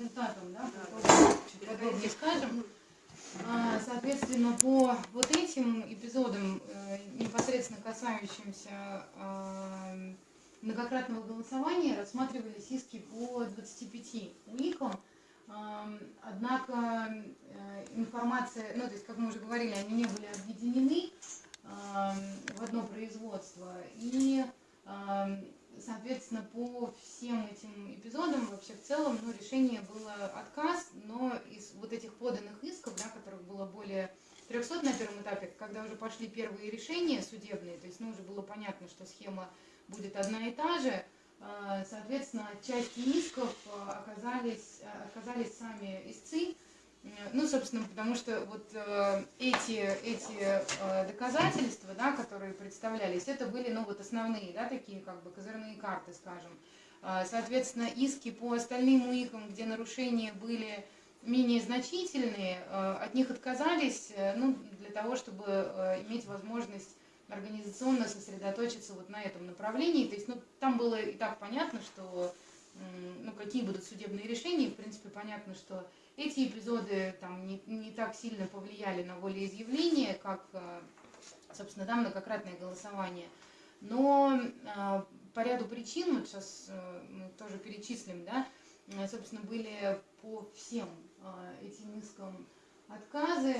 результатам, да, чуть подробнее скажем. А, соответственно, по вот этим эпизодам, э, непосредственно касающимся а, многократного голосования, рассматривались иски по 25 УИКам. Однако э, информация, ну то есть, как мы уже говорили, они не были объединены в одно производство. И соответственно, по всем этим эпизодам вообще в целом ну, решение было отказ, но из вот этих поданных исков, да, которых было более 300 на первом этапе, когда уже пошли первые решения судебные, то есть ну, уже было понятно, что схема будет одна и та же, а, соответственно, части исков а, оказались, а, оказались сами истцы, ну, собственно, потому что вот э, эти, эти э, доказательства, да, которые представлялись, это были, ну, вот основные, да, такие как бы козырные карты, скажем. Э, соответственно, иски по остальным УИКам, где нарушения были менее значительные, э, от них отказались, э, ну, для того, чтобы э, иметь возможность организационно сосредоточиться вот на этом направлении. То есть, ну, там было и так понятно, что, ну, какие будут судебные решения, в принципе, понятно, что эти эпизоды там не, не так сильно повлияли на волеизъявление, как, э, собственно, да, многократное голосование. Но э, по ряду причин, вот сейчас э, мы тоже перечислим, да, собственно, были по всем этим искам отказы,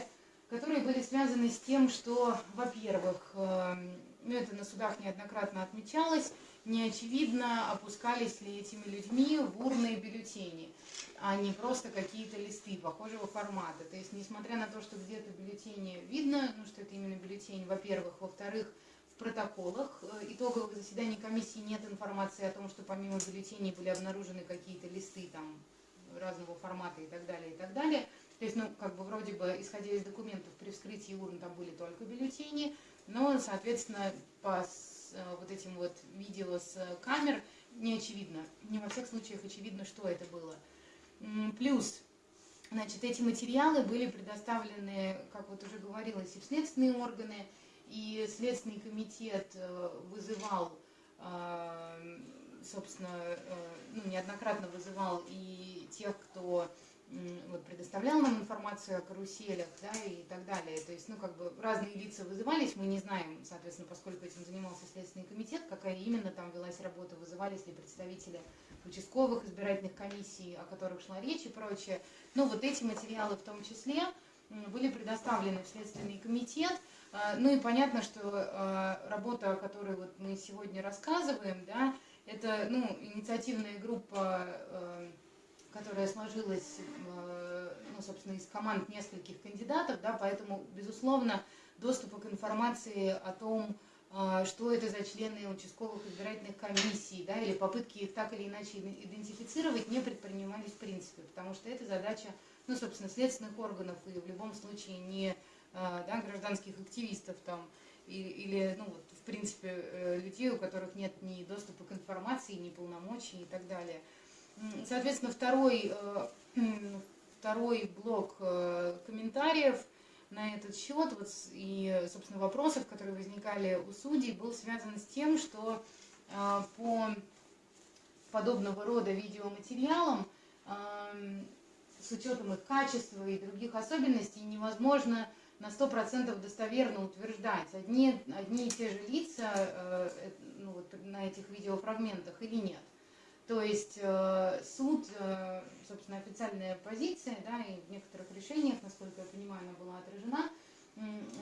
которые были связаны с тем, что, во-первых, ну, это на судах неоднократно отмечалось, не очевидно, опускались ли этими людьми в урные бюллетени, а не просто какие-то листы похожего формата. То есть, несмотря на то, что где-то бюллетени видно, ну, что это именно бюллетень, во-первых, во-вторых, в протоколах э, итоговых заседаний комиссии нет информации о том, что помимо бюллетеней были обнаружены какие-то листы там разного формата и так далее, и так далее. То есть, ну, как бы вроде бы, исходя из документов, при вскрытии урн там были только бюллетени, но, соответственно, по Э, вот этим вот видео с э, камер не очевидно. Не во всех случаях очевидно, что это было. Плюс, значит, эти материалы были предоставлены, как вот уже говорилось, и в следственные органы, и Следственный комитет э, вызывал, собственно, ну, неоднократно вызывал и тех, кто вот, предоставлял нам информацию о каруселях, да, и так далее. То есть, ну, как бы разные лица вызывались, мы не знаем, соответственно, поскольку этим занимался Следственный комитет, какая именно там велась работа, вызывались ли представители участковых избирательных комиссий, о которых шла речь и прочее. Но вот эти материалы в том числе были предоставлены в Следственный комитет. А, ну и понятно, что а, работа, о которой вот мы сегодня рассказываем, да, это ну, инициативная группа а, которая сложилась, э, ну, собственно, из команд нескольких кандидатов, да, поэтому, безусловно, доступа к информации о том, э, что это за члены участковых избирательных комиссий, да, или попытки их так или иначе идентифицировать не предпринимались в принципе, потому что это задача, ну, собственно, следственных органов и в любом случае не э, да, гражданских активистов там, или, ну, вот, в принципе, людей, у которых нет ни доступа к информации, ни полномочий и так далее. Соответственно, второй, э, второй блок э, комментариев на этот счет вот, и, собственно, вопросов, которые возникали у судей, был связан с тем, что э, по подобного рода видеоматериалам с учетом их качества и других особенностей невозможно на 100% достоверно утверждать, одни, одни и те же лица ну, вот, на этих видеофрагментах или нет. То есть э, суд, э, собственно, официальная позиция, да, и в некоторых решениях, насколько я понимаю, она была отражена,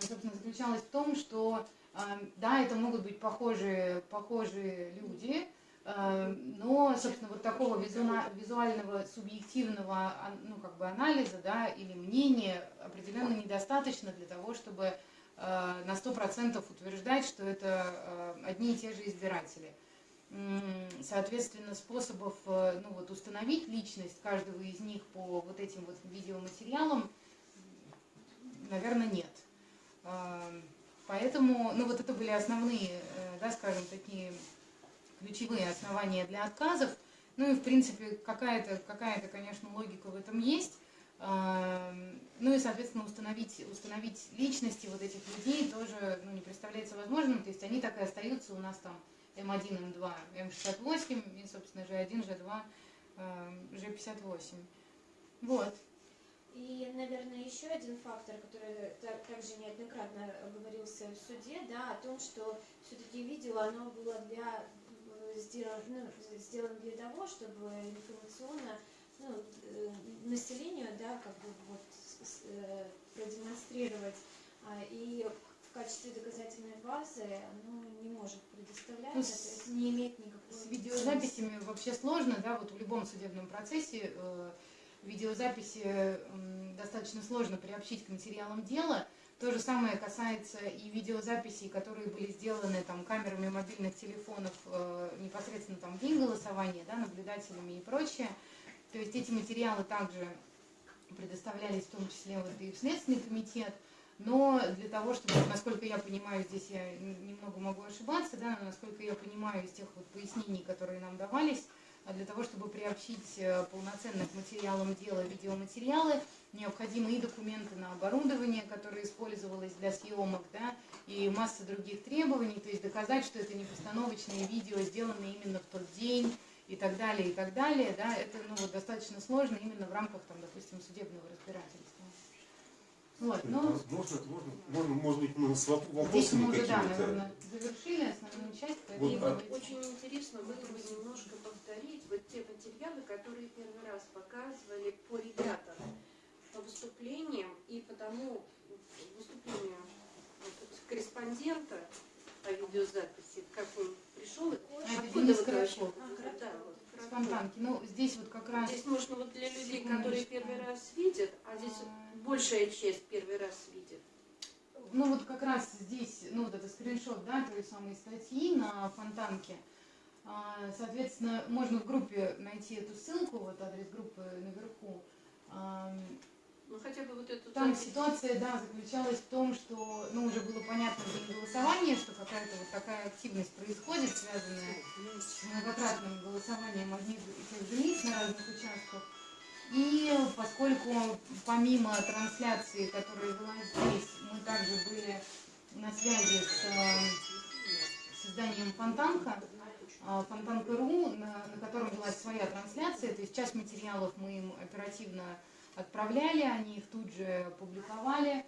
собственно, заключалась в том, что, э, да, это могут быть похожие, похожие люди, но, собственно, вот такого визуального, субъективного ну, как бы анализа да, или мнения определенно недостаточно для того, чтобы на 100% утверждать, что это одни и те же избиратели соответственно, способов э, ну, вот, установить личность каждого из них по вот этим вот видеоматериалам, наверное, нет. Поэтому, ну вот это были основные, э, да, скажем, такие ключевые основания для отказов. Ну и, в принципе, какая-то, какая, -то, конечно, логика в этом есть. Ну и, соответственно, установить, установить личности вот этих людей тоже ну, не представляется возможным. То есть они так и остаются у нас там М1, М2, М68 и, собственно, G1, G2, G58. Вот. И, наверное, еще один фактор, который также неоднократно говорился в суде, да, о том, что все-таки видео, оно было для э, сделано, ну, сделано для того, чтобы информационно ну, э, населению, да, как бы вот э, продемонстрировать. А, и качестве доказательной базы оно не может предоставляться, ну, то есть не имеет никакой... С видеозаписями вообще сложно, да, вот в любом судебном процессе видеозаписи достаточно сложно приобщить к материалам дела. То же самое касается и видеозаписей, которые были сделаны там, камерами мобильных телефонов э, непосредственно там, в день голосования, да, наблюдателями и прочее. То есть эти материалы также предоставлялись в том числе вот и в Следственный комитет. Но для того, чтобы, насколько я понимаю, здесь я немного могу ошибаться, да, но насколько я понимаю из тех вот пояснений, которые нам давались, а для того, чтобы приобщить э, полноценно к материалам дела видеоматериалы, необходимы и документы на оборудование, которое использовалось для съемок, да, и масса других требований, то есть доказать, что это не постановочные видео, сделанные именно в тот день, и так далее, и так далее, да, это ну, вот, достаточно сложно именно в рамках, там, допустим, судебного разбирательства. Вот, но... Можно, можно, можно, может быть, мы с вопросами Здесь мы уже, да, наверное, завершили основную часть. Вот, и а... очень интересно было бы немножко повторить вот те материалы, которые первый раз показывали по ребятам, по выступлениям и по тому выступлению корреспондента о видеозаписи, как он пришел. А, это Денис Коробков. А, да, вот, Спонтанки. Ну, здесь вот как раз... Здесь можно вот для людей, которые первый раз видят, а здесь а... большая часть первый раз видит. Ну, вот как раз здесь, ну, вот это скриншот, да, той самой статьи на Фонтанке. А, соответственно, можно в группе найти эту ссылку, вот адрес группы наверху. Ну, хотя бы вот эту Там ситуация, да, заключалась в том, что, ну, уже было понятно в день голосования, что какая-то вот такая активность происходит, связанная с многократным голосованием одних и тех же лиц на разных участках. И поскольку помимо трансляции, которая была здесь, мы также были на связи с созданием Фонтанка, а, Фонтанка.ру, на, на котором была своя трансляция, то есть часть материалов мы им оперативно отправляли, они их тут же публиковали.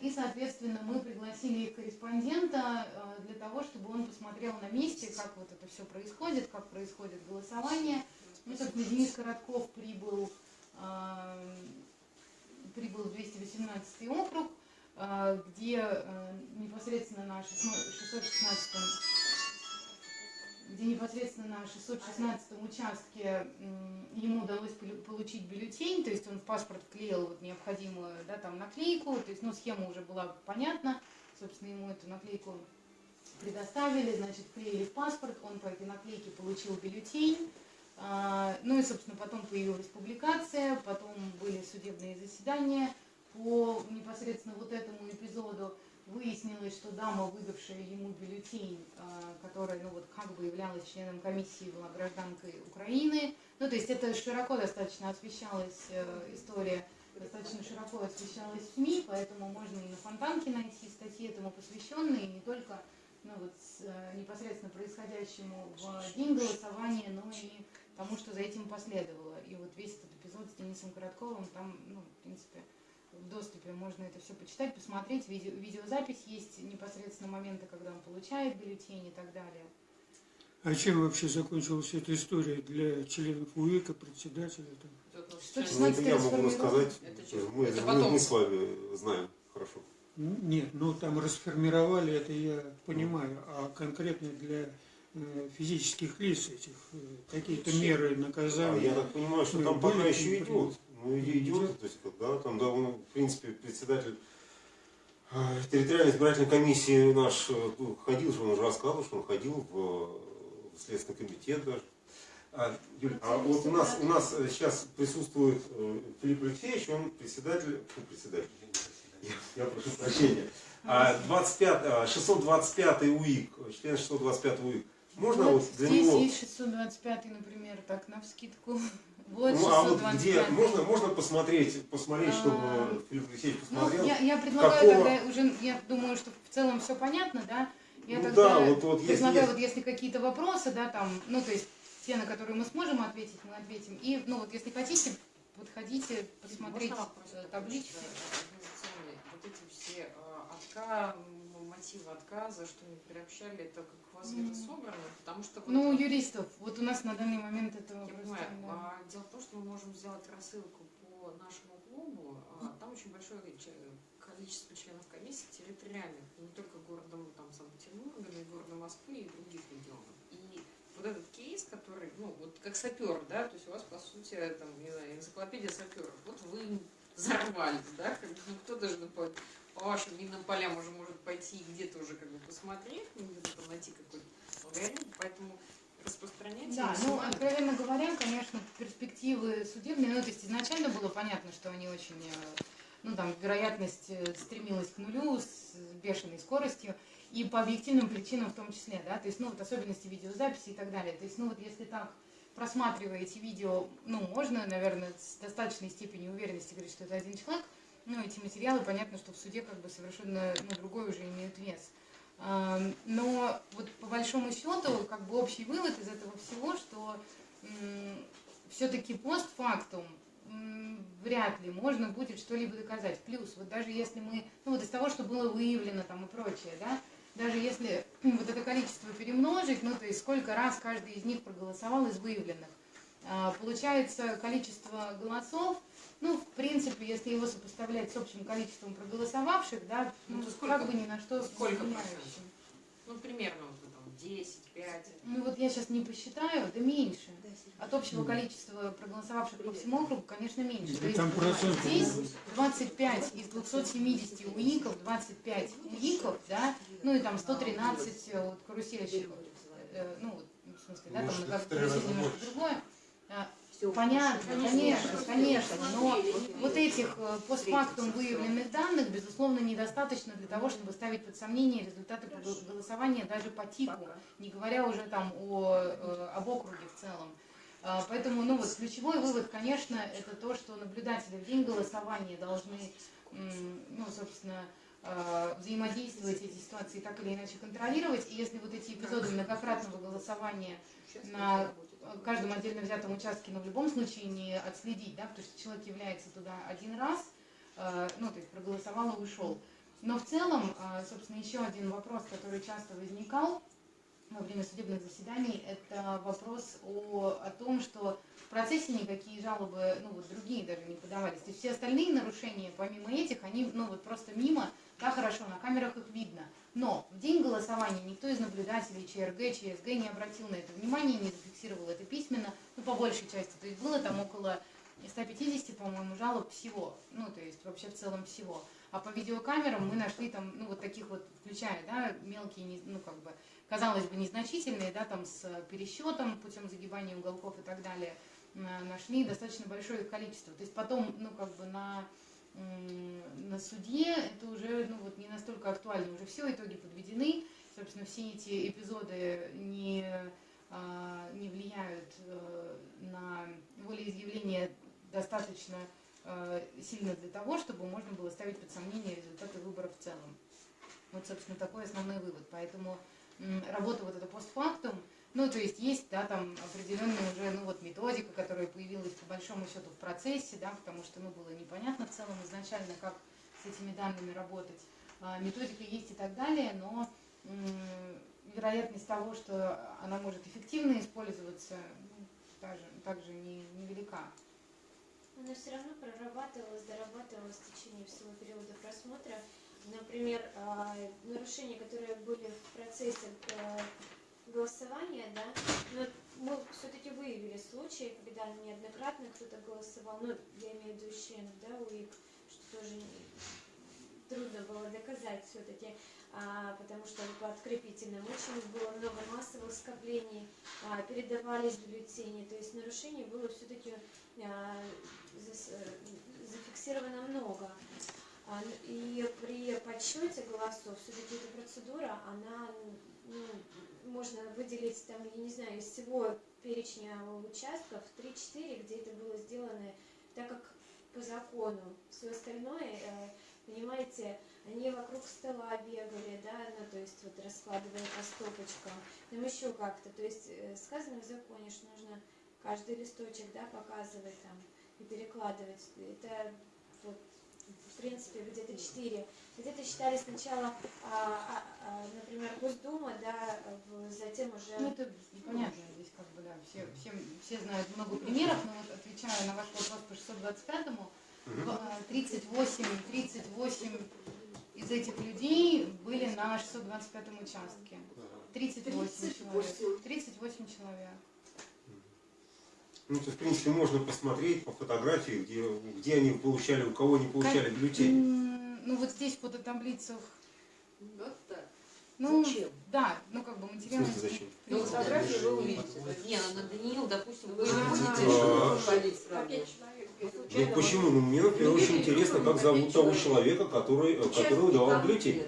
И, соответственно, мы пригласили их корреспондента э, для того, чтобы он посмотрел на месте, как вот это все происходит, как происходит голосование. Ну, собственно, Денис Коротков прибыл, э, прибыл в 218 округ, э, где непосредственно на 616 где непосредственно на 616 участке ему удалось получить бюллетень, то есть он в паспорт вклеил вот необходимую да, там наклейку, то есть ну, схема уже была понятна, собственно, ему эту наклейку предоставили, значит, вклеили в паспорт, он по этой наклейке получил бюллетень, а, ну и, собственно, потом появилась публикация, потом были судебные заседания по непосредственно вот этому эпизоду, выяснилось, что дама, выдавшая ему бюллетень, а, которая, ну вот, как бы являлась членом комиссии, была гражданкой Украины. Ну, то есть это широко достаточно освещалась э, история, достаточно широко освещалась в СМИ, поэтому можно и на Фонтанке найти статьи этому посвященные, не только ну, вот, с, э, непосредственно происходящему в день голосования, но и тому, что за этим последовало. И вот весь этот эпизод с Денисом Коротковым, там, ну, в принципе, в доступе можно это все почитать, посмотреть. Видео, видеозапись есть непосредственно моменты, когда он получает бюллетень и так далее. А чем вообще закончилась эта история для членов УИКа, председателя? Там? Ну, это я могу рассказать. Это мы, это мы, мы с вами знаем хорошо. Нет, ну там расформировали, это я понимаю, а конкретно для э, физических лиц этих э, какие-то меры наказания. А я так понимаю, что там пока еще идет. Ну, идет, то есть, да, там, да, он, в принципе, председатель э, территориальной избирательной комиссии наш э, ну, ходил, что он уже рассказывал, что он ходил в, в Следственный комитет даже. А, Юль, а вот у нас, у нас сейчас присутствует Филипп Алексеевич, он председатель, фу, председатель, я, я прошу прощения, 25, 625 УИК, член 625 УИК. Можно вот, вот для здесь него... есть 625, например, так, на вскидку. Вот ну, а вот где можно, можно посмотреть, посмотреть, чтобы а, Филипп Алексеевич ну, посмотрел? Ну, я, я предлагаю какого... тогда уже, я думаю, что в целом все понятно, да? Я ну, тогда да, вот, вот предлагаю, если, вот если какие-то вопросы, да, там, ну, то есть те, на которые мы сможем ответить, мы ответим. И, ну, вот если хотите, Можно вопрос э, таблички. еще организационный? Вот эти все э, отка, м, мотивы отказа, что не приобщали, это как у вас М. собрано? Потому что вот, Ну, у э, юристов, вот у нас на данный момент этого я просто, понимаю, да. а, дело в том, что мы можем сделать рассылку по нашему клубу, а, там очень большое количество членов комиссии территориальных, не только городом там, Санкт-Петербурга, но и города Москвы и других регионов. И вот этот кейс, который, ну, вот как сапер, да, то есть у вас, по сути, там, не знаю, энциклопедия саперов. Вот вы взорвались, да, как бы, ну, кто даже по, вашим минным полям уже может пойти и где-то уже как бы посмотреть, где-то найти какой-то алгоритм, поэтому распространяйте Да, ну, откровенно говоря, конечно, перспективы судебные, ну, то есть изначально было понятно, что они очень, э, ну, там, вероятность э, стремилась к нулю с бешеной скоростью, и по объективным причинам в том числе, да, то есть, ну, вот особенности видеозаписи и так далее. То есть, ну, вот если так просматриваете видео, ну, можно, наверное, с достаточной степенью уверенности говорить, что это один человек, ну, эти материалы, понятно, что в суде как бы совершенно, ну, другой уже имеют вес. Но вот по большому счету, как бы общий вывод из этого всего, что все-таки постфактум вряд ли можно будет что-либо доказать. Плюс, вот даже если мы, ну вот из того, что было выявлено там и прочее, да, даже если вот это количество перемножить, ну то есть сколько раз каждый из них проголосовал из выявленных, а, получается количество голосов, ну, в принципе, если его сопоставлять с общим количеством проголосовавших, да, Ну, ну, то сколько- как бы ни на что сколько процентов? Ну, примерно вот там 10, 5. Ну вот я сейчас не посчитаю, да меньше. От общего количества проголосовавших по всему округу, конечно, меньше. То Да есть там процентов здесь 25 из 270 уиков, 25 уиков, да, ну и там 113 э, вот, карусельщиков. Э, Ну, вот, в смысле, да, там карусель немножко другое. А, Понятно, конечно, конечно, но вот этих э, постфактум выявленных данных, безусловно, недостаточно для того, чтобы ставить под сомнение результаты голосования даже по тику, не говоря уже там о, э, об округе в целом. А, Поэтому, ну вот, ключевой вывод, конечно, это то, что наблюдатели в день голосования должны, ну, собственно, э, взаимодействовать эти ситуации так или иначе контролировать. И если вот эти эпизоды многократного голосования на каждом отдельно взятом участке, но в любом случае не отследить, да, потому что человек является туда один раз, э, ну, то есть проголосовал и ушел. Но в целом, э, собственно, еще один вопрос, который часто возникал во время судебных заседаний, это вопрос о, о том, что в процессе никакие жалобы, ну, вот другие даже не подавались. То есть все остальные нарушения, помимо этих, они, ну, вот просто мимо, да, хорошо, на камерах их видно. Но в день голосования никто из наблюдателей ЧРГ, ЧСГ не обратил на это внимание, не зафиксировал это письменно, ну, по большей части. То есть было там около 150, по-моему, жалоб всего, ну, то есть вообще в целом всего. А по видеокамерам мы нашли там, ну, вот таких вот, включая, да, мелкие, ну, как бы, казалось бы, незначительные, да, там с пересчетом, путем загибания уголков и так далее, на- нашли достаточно большое их количество. То есть потом, ну, как бы на, на суде это уже, ну, вот не настолько актуально, уже все итоги подведены, собственно, все эти эпизоды не, а, не влияют э, на волеизъявление достаточно э, сильно для того, чтобы можно было ставить под сомнение результаты выборов в целом. Вот, собственно, такой основной вывод. Поэтому работа вот эта постфактум, ну, то есть есть, да, там определенная уже, ну, вот методика, которая появилась по большому счету в процессе, да, потому что, ну, было непонятно в целом изначально, как этими данными работать. А, Методика есть и так далее, но вероятность того, что она может эффективно использоваться, ну, также, также не, невелика. Она все равно прорабатывалась, дорабатывалась в течение всего периода просмотра. Например, а, нарушения, которые были в процессе э, голосования, да, но мы все-таки выявили случаи, когда неоднократно кто-то голосовал, ну, я имею в виду членов, да, УИК, что тоже трудно было доказать все-таки, потому что по открепительным очень было много массовых скоплений, а, передавались бюллетени, то есть нарушений было все-таки а, зафиксировано много. А, н- И при подсчете голосов все-таки эта процедура, она, ну, можно выделить там, я не знаю, из всего перечня участков 3-4, где это было сделано так, как по закону. Все остальное, э, понимаете, они вокруг стола бегали, да, ну, то есть вот раскладывая по стопочкам, там еще как-то. То есть э, сказано в законе, что нужно каждый листочек, да, показывать там и перекладывать. Это вот, в принципе, где-то четыре. Где-то считали сначала, а, а, а, например, Госдума, да, затем уже... Ну, это понятно, здесь как бы, да, все, все, все знают много примеров, но вот отвечая на ваш вопрос по 625-му, Мгм. в- 38, 38 из этих людей были на 625-м участке. 38 человек. 38 человек. Ну, то есть, в принципе, можно посмотреть по фотографии, где, где они получали, у кого они получали бюллетени. Ну, вот здесь в фототаблицах, Вот так. ну, Зачем? да, ну, как бы зачем? Ну, фотографии вы увидите. Не, ну, на Даниил, допустим, вы не А, будете а. ходить По сразу. пять человек Ну почему? Ну мне, например, очень интересно, как зовут того человека, который, э, который выдавал Там бюллетень.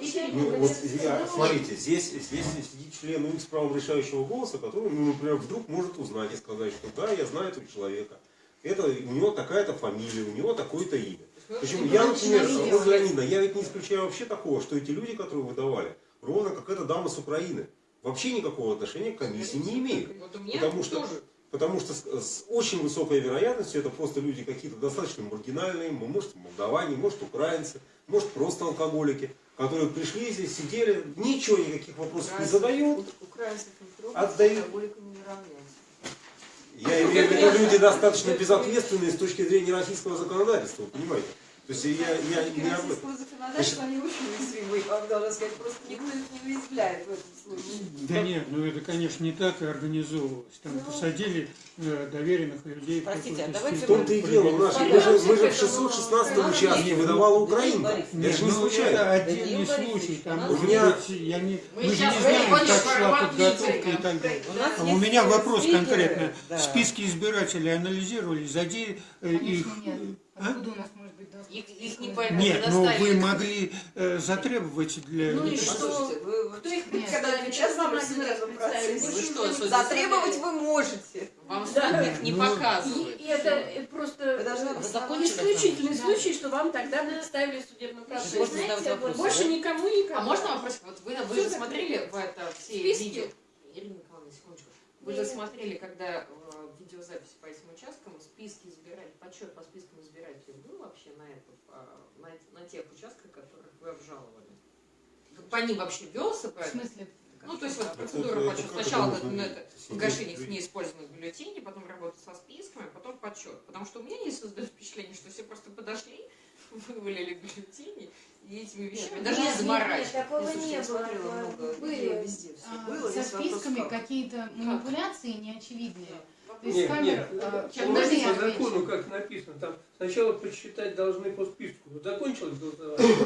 изначально... Ну, вот я, ну, смотрите, здесь, здесь сидит член X с правом решающего голоса, который, ну, например, вдруг может узнать и сказать, что да, я знаю этого человека. Это у него такая-то фамилия, у него такое-то имя. Причем я, например, вот Леонида, я ведь не исключаю вообще такого, что эти люди, которые выдавали, ровно как эта дама с Украины, вообще никакого отношения к комиссии не имеют. Вот у меня Потому что, тоже. Потому что с, очень высокой вероятностью это просто люди какие-то достаточно маргинальные, может молдаване, может украинцы, может просто алкоголики, которые пришли здесь, сидели, ничего, никаких вопросов не задают. Украинцев не трогать, Отдают. не. Я имею в виду люди достаточно безответственные с точки зрения российского законодательства, понимаете? То есть я, я не об этом. Законодательства они очень уязвимы, вам должна сказать, просто никто их не уязвляет в этом случае. Да нет, ну это, конечно, не так и организовывалось. Там Ну, посадили э, доверенных людей. в Простите, а давайте В том-то и дело, мы же, мы же в 616 участке выдавала Украинка. Это же не ну, случайно. это отдельный случай. Там, у меня- быть, я не, Мы же не знаем, как шла подготовка и так далее. У А меня вопрос конкретно. Списки избирателей анализировали, заде э, их... Конечно, нет. а? Откуда у нас? Их- их не поймут. Нет, ну вы могли э, затребовать для... Ну и что? Вы, Кто их Нет. когда представит? Сейчас вам один раз. Вы что, Затребовать вы можете. Вам Да. их не Ну, показывают. И, и это просто исключительный Да. случай, что вам тогда представили Еще, процессе. Можно знаете, вопросы, Больше да? никому никому. А можно вопросик? Вот вы, вы же смотрели в это все Списки. видео? Ирина Николаевна, секундочку. Вы же смотрели, когда видеозапись по этим участкам, списки избирателей, подсчет по спискам избирателей был вообще на, этот, а, на, на тех участках, которых вы обжаловали? По ним вообще велся В смысле? Ну, то есть вот Это- процедура это подсчета. как это Сначала видеть? это, жить. неиспользованных бюллетеней, потом работа со списками, а потом подсчет. Потому что у меня не создает впечатление, что все просто подошли, вывалили бюллетени и этими вещами Нет, даже не нет, нет, заморачивались. такого Слушайте, не было. смотрела много Были. везде все А, было. Со есть списками как. какие-то манипуляции неочевидные. То есть Нет, камер... нет, можно дальше я по закону как написано, там сначала подсчитать должны по списку. Закончилось голосование.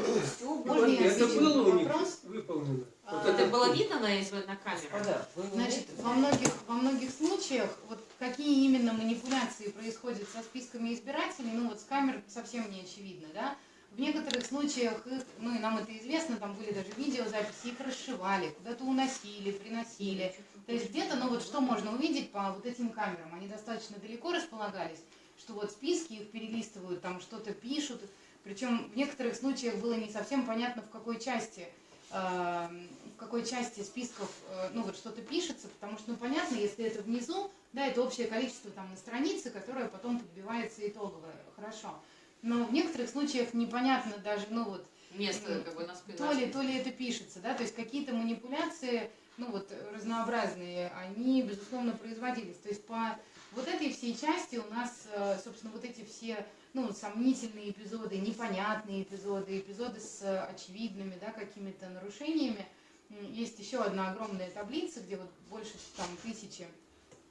Можно я Это было у них вопрос? выполнено. А, Вот Это было видно на, на камеру? Вы не Значит, во многих, во многих случаях, вот какие именно манипуляции происходят со списками избирателей, ну вот с камер совсем не очевидно, да. В некоторых случаях их, ну и нам это известно, там были даже видеозаписи, их расшивали, куда-то уносили, приносили. То есть где-то, ну вот что можно увидеть по вот этим камерам, они достаточно далеко располагались, что вот списки их перелистывают, там что-то пишут, причем в некоторых случаях было не совсем понятно, в какой части э, в какой части списков, э, ну вот что-то пишется, потому что, ну понятно, если это внизу, да, это общее количество там на странице, которое потом подбивается итоговое, хорошо. Но в некоторых случаях непонятно даже, ну вот, Место как бы на спине. то ли, то ли это пишется, да, то есть какие-то манипуляции, ну вот, разнообразные, они, безусловно, производились. То есть по вот этой всей части у нас, э, собственно, вот эти все, ну, сомнительные эпизоды, непонятные эпизоды, эпизоды с э, очевидными, да, какими-то нарушениями. Есть еще одна огромная таблица, где вот больше там тысячи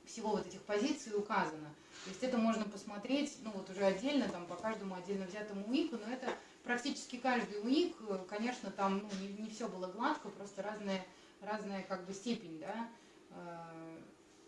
всего вот этих позиций указано. То есть это можно посмотреть, ну вот уже отдельно, там по каждому отдельно взятому УИКу, но это практически каждый УИК, э, конечно, там ну, не, не все было гладко, просто разная, разная как бы степень, да, э,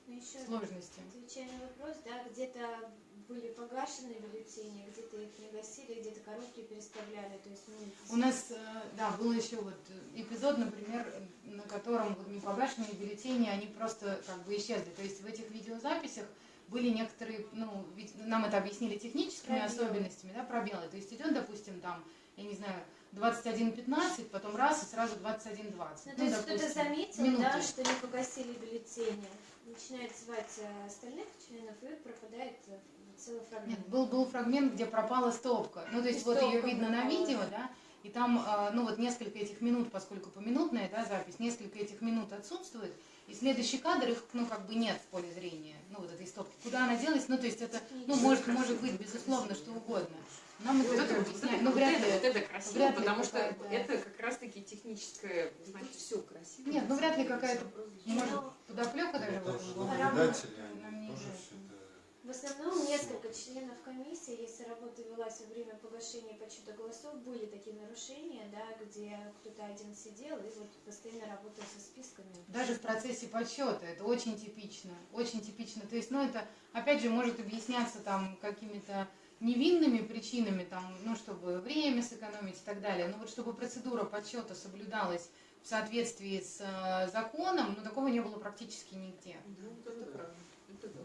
Ну, еще сложности. отвечая на вопрос, да, где-то были погашены бюллетени, где-то их не гасили, где-то коробки переставляли, то есть, ну, У нас, э, да, был еще вот эпизод, например, на котором вот непогашенные бюллетени, они просто как бы исчезли. То есть в этих видеозаписях были некоторые, ну, ведь нам это объяснили техническими Пробелы. особенностями, да, пробелы. То есть идет, допустим, там, я не знаю, 21.15, потом раз и сразу 21.20. Ну, то есть кто-то заметил, минуты. да, что не погасили бюллетени. начинает звать э, остальных членов и пропадает э, целый фрагмент. Нет, был, был фрагмент, где пропала стопка. Ну, то есть вот ее видно на пропала. видео, да, и там, э, ну вот несколько этих минут, поскольку поминутная, да, запись, несколько этих минут отсутствует, и следующий кадр их, ну, как бы нет в поле зрения, ну, вот этой стопки. Куда она делась, ну, то есть это, ну, может, может быть, безусловно, что угодно. Нам это Вот это, кто-то вот это, ну, вот вряд это, ли. вот это красиво, вряд потому что это как раз-таки техническое, значит, все красиво. Нет, ну, вряд ли какая-то, может, подоплека даже наблюдатели, Нам они не тоже все это... В основном несколько членов комиссии, если работа велась во время погашения подсчета голосов, были такие нарушения, да, где кто-то один сидел и вот постоянно работал со списками. Даже в процессе подсчета, это очень типично, очень типично. То есть, ну, это, опять же, может объясняться там какими-то невинными причинами, там, ну, чтобы время сэкономить и так далее. Но вот чтобы процедура подсчета соблюдалась в соответствии с э, законом, ну, такого не было практически нигде. Ну, вот это правда. Это да.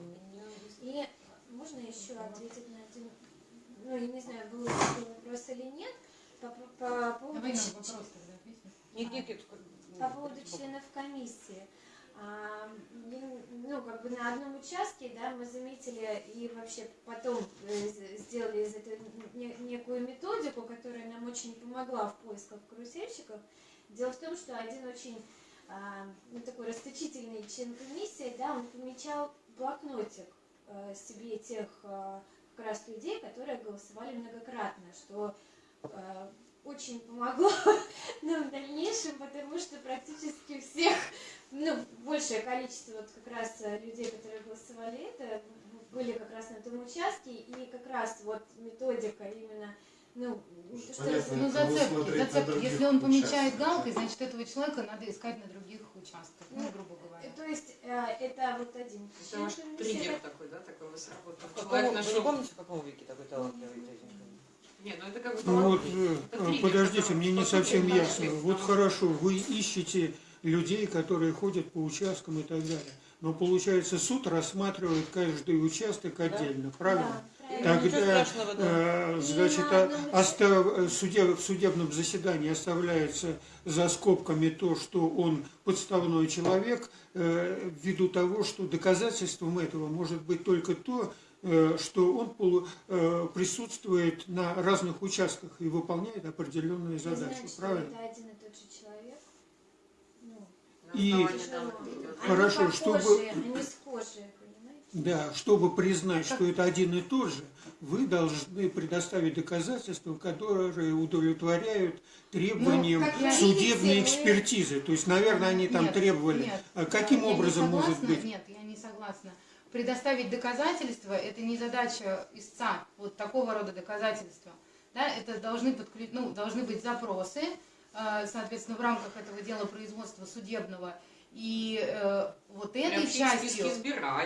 И можно еще ответить на один, ну, я не знаю, был такой вопрос или нет, по, по- по поводу, Давай нам ч- вопрос тогда ответим. Нет, нет, нет. по поводу членов комиссии. А, я- ну, как бы на одном участке, да, мы заметили и вообще потом э, сделали из этого не- некую методику, которая нам очень помогла в поисках карусельщиков. Дело в том, что один очень а, ну, такой расточительный член комиссии, да, он помечал блокнотик э, себе тех э, как раз людей, которые голосовали многократно, что э, очень помогло нам в дальнейшем, потому что практически всех, ну, большее количество вот как раз э, людей, которые голосовали это, были как раз на том участке, и как раз вот методика именно, ну, что Понятно. Ну, зацепки, зацепки. Если он помечает галкой, значит, этого человека надо искать на других участках, ну, Ну, грубо говоря. То есть э, это вот один Это ваш триггер такой, да, такой Человек Вы не нашел... помните, в каком веке такой талантливый дяденька? Ну это как бы Ну вот, э, триггер, подождите, мне не совсем ясно. Вот хорошо, вы ищете людей, которые ходят по участкам и так далее. Но получается, суд рассматривает каждый участок отдельно, правильно? Да, правильно. Ничего Тогда, да. э, значит, на а- остав- э, судеб- в судебном заседании оставляется за скобками то, что он подставной человек, э, ввиду того, что доказательством этого может быть только то, э, что он полу- э, присутствует на разных участках и выполняет определенные задачи, значит, правильно? это один и тот же человек. Ну, И- ну, они Хорошо, похожие, чтобы- Они схожие? Да, чтобы признать, что это один и тот же, вы должны предоставить доказательства, которые удовлетворяют требованиям Ну, судебной видите, экспертизы. То есть, наверное, они там Нет, требовали. нет, А каким образом может быть? Нет, я не согласна. Предоставить доказательства – это не задача истца, вот такого рода доказательства. Да, это должны, подклю... ну, должны быть запросы, э, соответственно, в рамках этого дела производства судебного. И э, вот этой частью,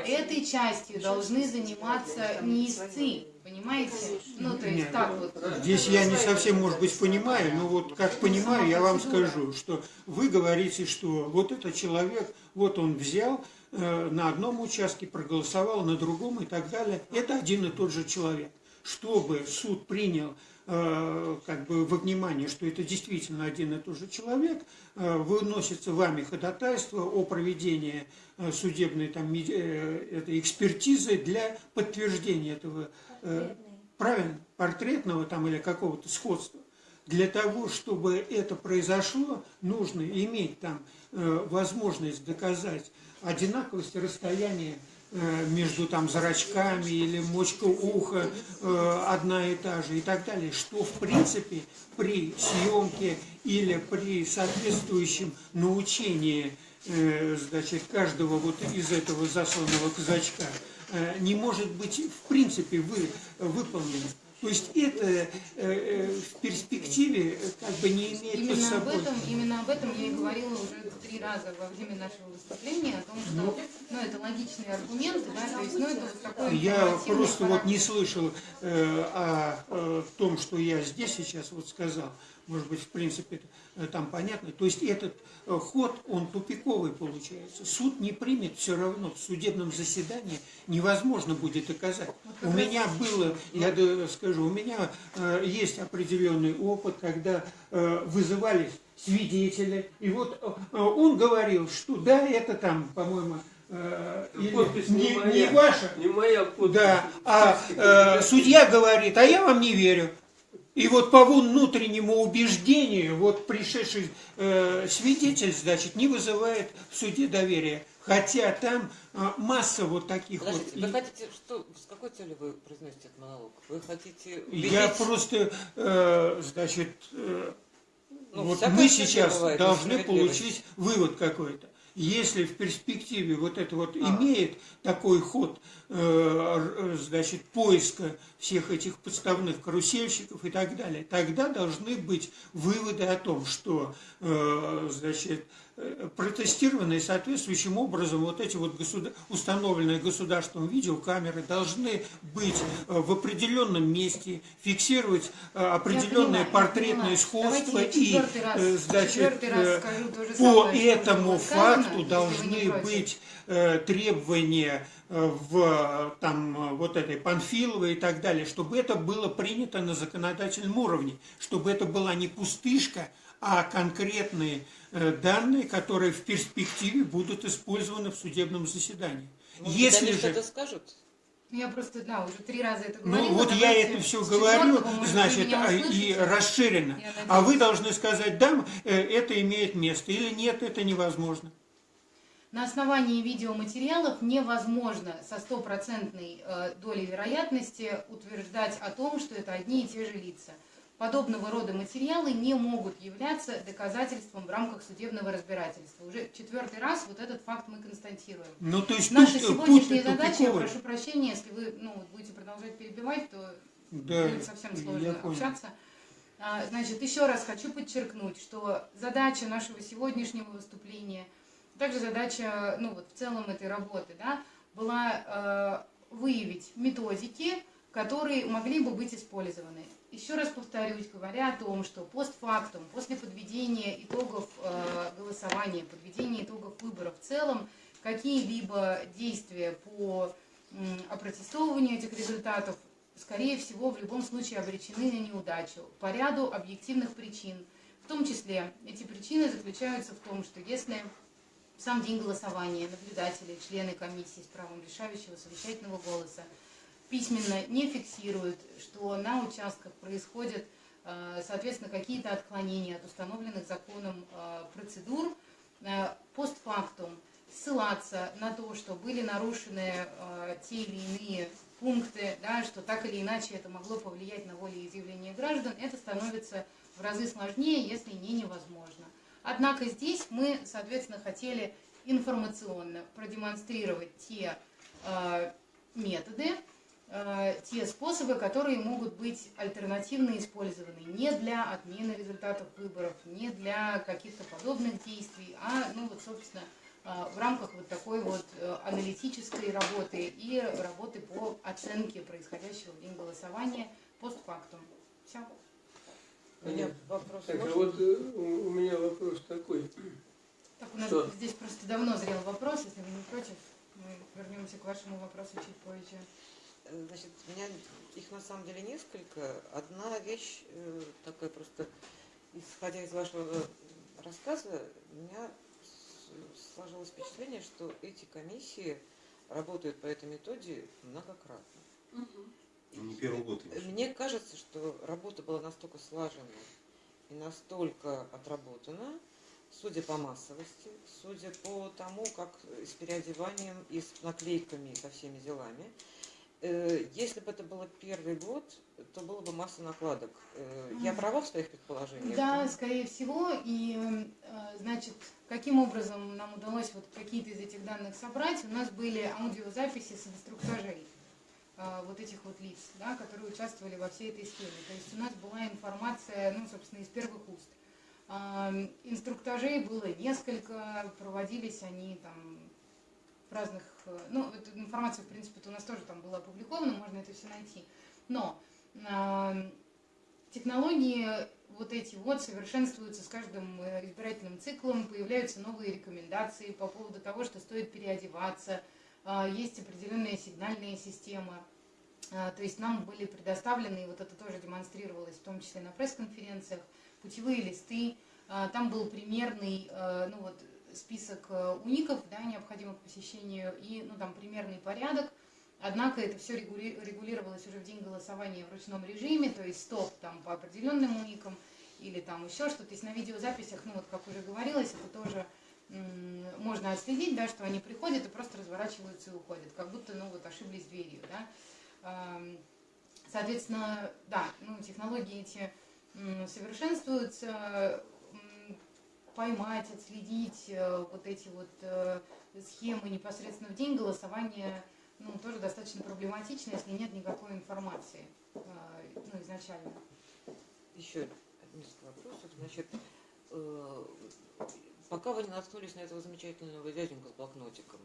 этой частью должны заниматься не истцы, понимаете? Ну, то есть Нет, так вот. Здесь я не совсем, может быть, понимаю, но вот как понимаю, я вам скажу, что вы говорите, что вот этот человек, вот он взял на одном участке, проголосовал на другом и так далее. Это один и тот же человек. Чтобы суд принял э, как бы во внимание, что это действительно один и тот же человек, э, выносится вами ходатайство о проведении э, судебной там, э, этой экспертизы для подтверждения этого э, Конкретный. правильно, портретного там или какого-то сходства. Для того, чтобы это произошло, нужно иметь там э, возможность доказать одинаковость расстояния э, между там зрачками или мочка уха э, одна и та же и так далее, что в принципе при съемке или при соответствующем научении э, значит, каждого вот из этого засланного казачка не может быть в принципе вы, выполнено. То есть это э, э, в перспективе э, как бы не имеет под Именно об собой. этом, именно об этом я и говорила уже три раза во время нашего выступления, о том, что ну, это логичные аргументы, да, то есть, ну, это вот такой Я просто вот не характер. слышал э, о, э, том, что я здесь сейчас вот сказал. Может быть, в принципе, э, там понятно. То есть этот э, ход, он тупиковый получается. Суд не примет все равно. В судебном заседании невозможно будет доказать. У меня было, я скажу, у меня э, есть определенный опыт, когда вызывались свидетели, и вот он говорил, что да, это там, по-моему, или Подпись не не, моя. не ваша, Не моя подпись. да, а э, судья говорит, а я вам не верю. И вот по внутреннему убеждению, вот пришедший э, свидетель, значит, не вызывает в суде доверия. Хотя там э, масса вот таких Подождите, вот. вы хотите, что, с какой целью вы произносите этот монолог? Вы хотите Я убедить- просто, э, значит, э, Ну, вот мы сейчас бывает, должны получить вывод какой-то. Если в перспективе вот это вот А. имеет такой ход, значит, поиска всех этих подставных карусельщиков и так далее, тогда должны быть выводы о том, что, э, значит, э, протестированные соответствующим образом вот эти вот государ... установленные государством видеокамеры должны быть э, в определенном месте, фиксировать э, определенное портретное сходство и, раз- э, значит, э, по самое, этому сказано, факту вы должны быть э, требования э, в э, там э, вот этой Панфиловой и так далее, чтобы это было принято на законодательном уровне, чтобы это была не пустышка, а конкретные э, данные, которые в перспективе будут использованы в судебном заседании. Может Если они же что-то скажут? Я просто, да, уже три раза это ну говорила. вот я это все говорю, значит, а, и. Я А вы должны сказать, да, э, это имеет место, или нет, это невозможно. На основании видеоматериалов невозможно со стопроцентной э, долей вероятности утверждать о том, что это одни и те же лица. Подобного рода материалы не могут являться доказательством в рамках судебного разбирательства. Уже четвертый раз вот этот факт мы констатируем. Ну, то есть Наша тут, э, сегодняшняя путь задача, я прошу прощения, если вы ну, будете продолжать перебивать, то Да, будет совсем сложно общаться. А, Значит, еще раз хочу подчеркнуть, что задача нашего сегодняшнего выступления, также задача, ну вот в целом этой работы, да, была э, выявить методики, которые могли бы быть использованы. Еще раз повторюсь, говоря о том, что постфактум, после подведения итогов э, голосования, подведения итогов выборов в целом, какие-либо действия по м, опротестовыванию этих результатов, скорее всего, в любом случае обречены на неудачу по ряду объективных причин. В том числе эти причины заключаются в том, что если сам день голосования наблюдатели, члены комиссии с правом решающего совещательного голоса письменно не фиксируют, что на участках происходят, э, соответственно, какие-то отклонения от установленных законом э, процедур, э, постфактум ссылаться на то, что были нарушены те или иные пункты, да, что так или иначе это могло повлиять на волеизъявление граждан, это становится в разы сложнее, если не невозможно. Однако здесь мы, соответственно, хотели информационно продемонстрировать те э, методы, э, те способы, которые могут быть альтернативно использованы не для отмены результатов выборов, не для каких-то подобных действий, а, ну вот, собственно, э, в рамках вот такой вот э, аналитической работы и работы по оценке происходящего в день голосования постфактум. Все. У меня вопрос. Так, а можно? вот э, у меня вопрос такой. Так, у нас Что? здесь просто давно зрел вопрос, если вы не против, мы вернемся к вашему вопросу чуть позже. Э, Значит, у меня их на самом деле несколько. Одна вещь э, такая просто, исходя из вашего рассказа, у меня сложилось впечатление, что эти комиссии работают по этой методе многократно. Не первый год. имеешь. Мне кажется, что работа была настолько слажена и настолько отработана, судя по массовости, судя по тому, как с переодеванием и с наклейками и со всеми делами. Э, Если бы это было первый год, то было бы масса накладок. Э, Я права в своих предположениях? Да, скорее всего. И, э, значит, каким образом нам удалось вот какие-то из этих данных собрать? У нас были аудиозаписи с инструктажей вот этих вот лиц, да, которые участвовали во всей этой схеме. То есть у нас была информация, ну, собственно, из первых уст. А, Инструктажей было несколько, проводились они там в разных, э, ну, эту информацию, в принципе, у нас тоже там была опубликована, можно это все найти. Но а, технологии вот эти вот совершенствуются с каждым э, избирательным циклом, появляются новые рекомендации по поводу того, что стоит переодеваться, есть определенная сигнальная система. А, То есть нам были предоставлены, и вот это тоже демонстрировалось, в том числе на пресс-конференциях, путевые листы. А, Там был примерный, ну вот, список уников, да, необходимых к посещению, и, ну, там, примерный порядок. Однако это все регулировалось уже в день голосования в ручном режиме, то есть стоп там по определенным уникам или там еще что-то. То есть на видеозаписях, ну вот как уже говорилось, это тоже можно отследить, да, что они приходят и просто разворачиваются и уходят, как будто, ну вот, ошиблись дверью, да. Соответственно, да, ну, технологии эти совершенствуются, поймать, отследить э, вот эти вот э, схемы непосредственно в день голосования, ну, тоже достаточно проблематично, если нет никакой информации, э, ну, изначально. Еще несколько вопросов. Значит, пока вы не наткнулись на этого замечательного дяденька с блокнотиком,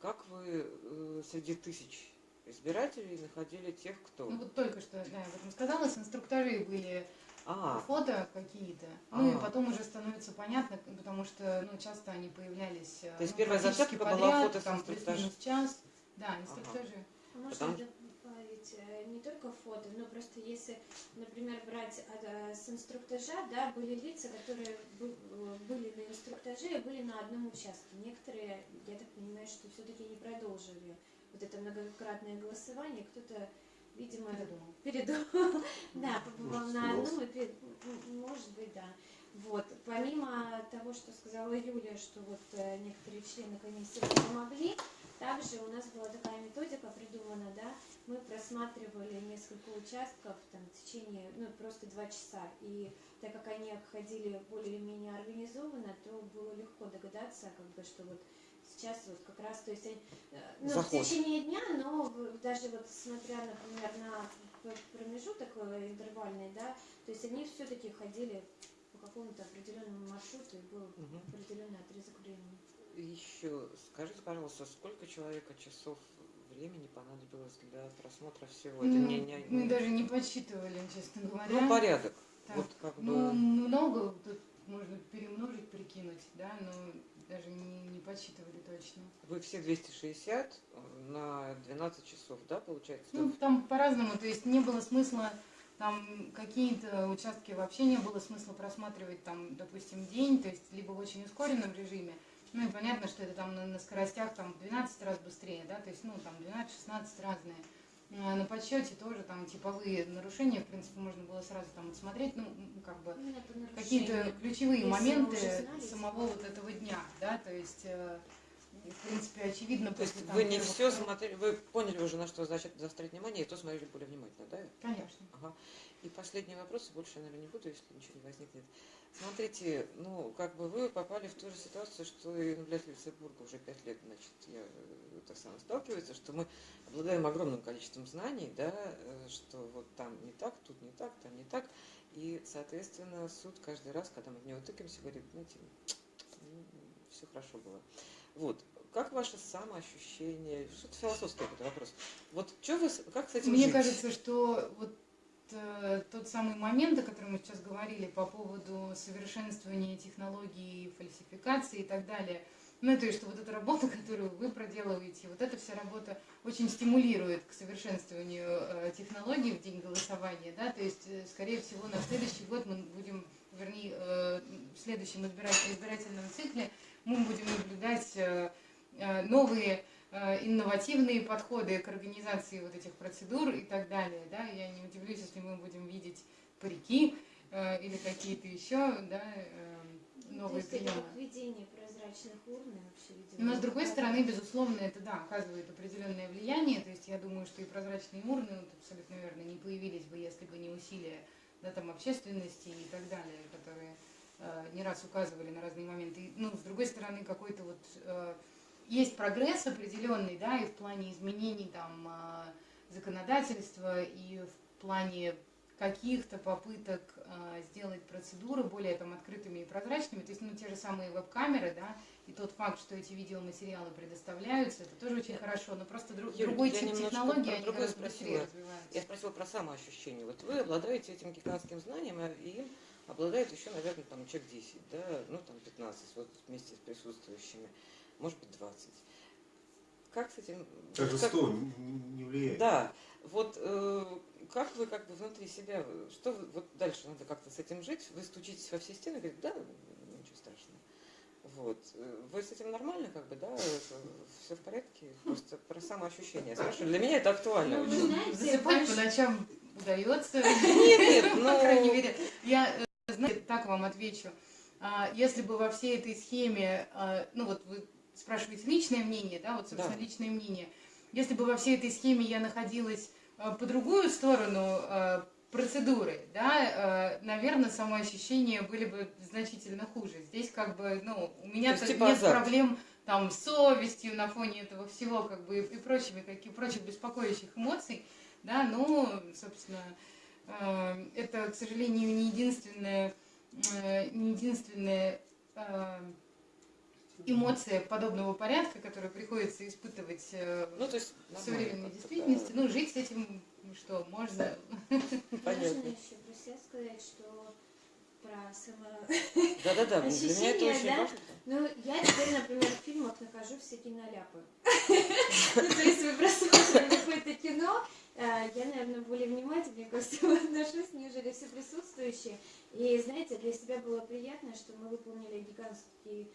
как вы среди тысяч избирателей находили тех, кто... Ну вот только что, да, я об этом сказала, с инструктажи были а. фото какие-то. А. Ну и потом уже становится понятно, потому что ну, часто они появлялись То есть ну, первая подряд, была фото там, плюс-минус час. Да, инструктажи. Ага. А Потому... добавить э, не только фото, но просто если, например, брать э, с инструктажа, да, были лица, которые э, были на инструктаже и были на одном участке. Некоторые, я так понимаю, что все-таки не продолжили вот это многократное голосование, кто-то видимо, передумал. передумал. да, побывал на одном, и, может быть, да. Вот. Помимо того, что сказала Юлия, что вот некоторые члены комиссии помогли, также у нас была такая методика придумана, да, мы просматривали несколько участков там, в течение, ну, просто два часа, и так как они обходили более-менее организованно, то было легко догадаться, как бы, что вот сейчас вот как раз, то есть э, ну, в течение дня, но даже вот смотря, например, на промежуток э, интервальный, да, то есть они все-таки ходили по какому-то определенному маршруту и был угу. определенный отрезок времени. Еще скажите, пожалуйста, сколько человека часов времени понадобилось для просмотра всего? Ну, не, не, не... Мы даже не подсчитывали, честно говоря. Ну, порядок. Так, вот как ну, бы... много, тут можно перемножить, прикинуть, да, но даже не, не подсчитывали точно. Вы все 260 э, на 12 часов, да, получается? Ну, там по-разному, то есть не было смысла там какие-то участки вообще не было смысла просматривать там, допустим, день, то есть либо в очень ускоренном режиме, ну и понятно, что это там на, на скоростях там в 12 раз быстрее, да, то есть, ну, там 12-16 разные. А на подсчете тоже там типовые нарушения, в принципе, можно было сразу там смотреть, ну, как бы какие-то ключевые моменты самого вот этого дня, да, то есть, э, в принципе, очевидно. То есть вы не все смотрели, вы поняли уже, на что значит заострять внимание, и то смотрели более внимательно, да? Конечно. Ага. И последний вопрос, больше наверное, не буду, если ничего не возникнет. Смотрите, ну, как бы вы попали в ту же ситуацию, что и наблюдатель Петербурга уже пять лет, значит, я э, так само сталкивается, что мы обладаем огромным количеством знаний, да, э, что вот там не так, тут не так, там не так, и, соответственно, суд каждый раз, когда мы в него тыкаемся, говорит, знаете, ну, все хорошо было. Вот, как ваше самоощущение, что-то философский какой-то вопрос. Вот что вы, как с этим Мне жить? кажется, что вот э, тот самый момент, о котором мы сейчас говорили по поводу совершенствования технологий, фальсификации и так далее. Ну, то есть, что вот эта работа, которую вы проделываете, вот эта вся работа очень стимулирует к совершенствованию э, технологий в день голосования, да, то есть, э, скорее всего, на следующий год мы будем, вернее, э, в следующем избирательном цикле мы будем наблюдать э, новые инновативные подходы к организации вот этих процедур и так далее. Да? Я не удивлюсь, если мы будем видеть парики э, или какие-то еще да, э, новые То есть приемы. Это введение прозрачных урн вообще, видимо. Но с другой стороны, безусловно, это да, оказывает определенное влияние. То есть я думаю, что и прозрачные урны, вот, абсолютно верно, не появились бы, если бы не усилия да, там, общественности и так далее, которые э, не раз указывали на разные моменты. И, ну, с другой стороны, какой-то вот э, есть прогресс определенный, да, и в плане изменений там а, законодательства, и в плане каких-то попыток э, сделать процедуры более там открытыми и прозрачными, то есть ну те же самые веб-камеры, да, и тот факт, что эти видеоматериалы предоставляются, это тоже очень я, хорошо, но просто друг, Юль, другой тип технологии, они гораздо быстрее развиваются. Я спросила про самоощущение. Вот вы обладаете этим гигантским знанием, а им обладает еще, наверное, там человек 10, да, ну там 15, вот вместе с присутствующими может быть 20. Как с этим... Даже как... 100 не влияет. Да. Вот э, как вы как бы внутри себя, что вы, вот дальше надо как-то с этим жить? Вы стучитесь во все стены и говорите, да, ничего страшного. Вот. Вы с этим нормально, как бы, да? Все в порядке? Просто про самоощущение. Спрашиваю. Для меня это актуально Ну, очень. знаете, Засыпать по ночам удается. Нет, нет, По ну... крайней мере, я, э, знаете, так вам отвечу. А, Если бы во всей этой схеме, а, ну вот вы спрашиваете личное мнение, да, вот, собственно, Да. личное мнение. Если бы во всей этой схеме я находилась а, по другую сторону а, процедуры, да, наверное, самоощущения были бы значительно хуже. Здесь как бы, ну, у меня То есть нет типа азарт. проблем там с совестью на фоне этого всего, как бы, и прочими, каких прочих беспокоящих эмоций, да, ну, собственно, э, это, к сожалению, не единственная, э, не единственная э, эмоция подобного порядка, которую приходится испытывать э, Ну, то есть, в современной действительности. Ну, жить с этим, что, можно. Понятно. Можно еще про себя сказать, что про само... Да, да, да. Для меня это очень да? важно. Ну, я теперь, например, в фильмах нахожу всякие наляпы. Ну, то есть вы просмотрели какое-то кино, э, я, наверное, более внимательнее ко всему отношусь, нежели все присутствующие. И, знаете, для себя было приятно, что мы выполнили гигантский,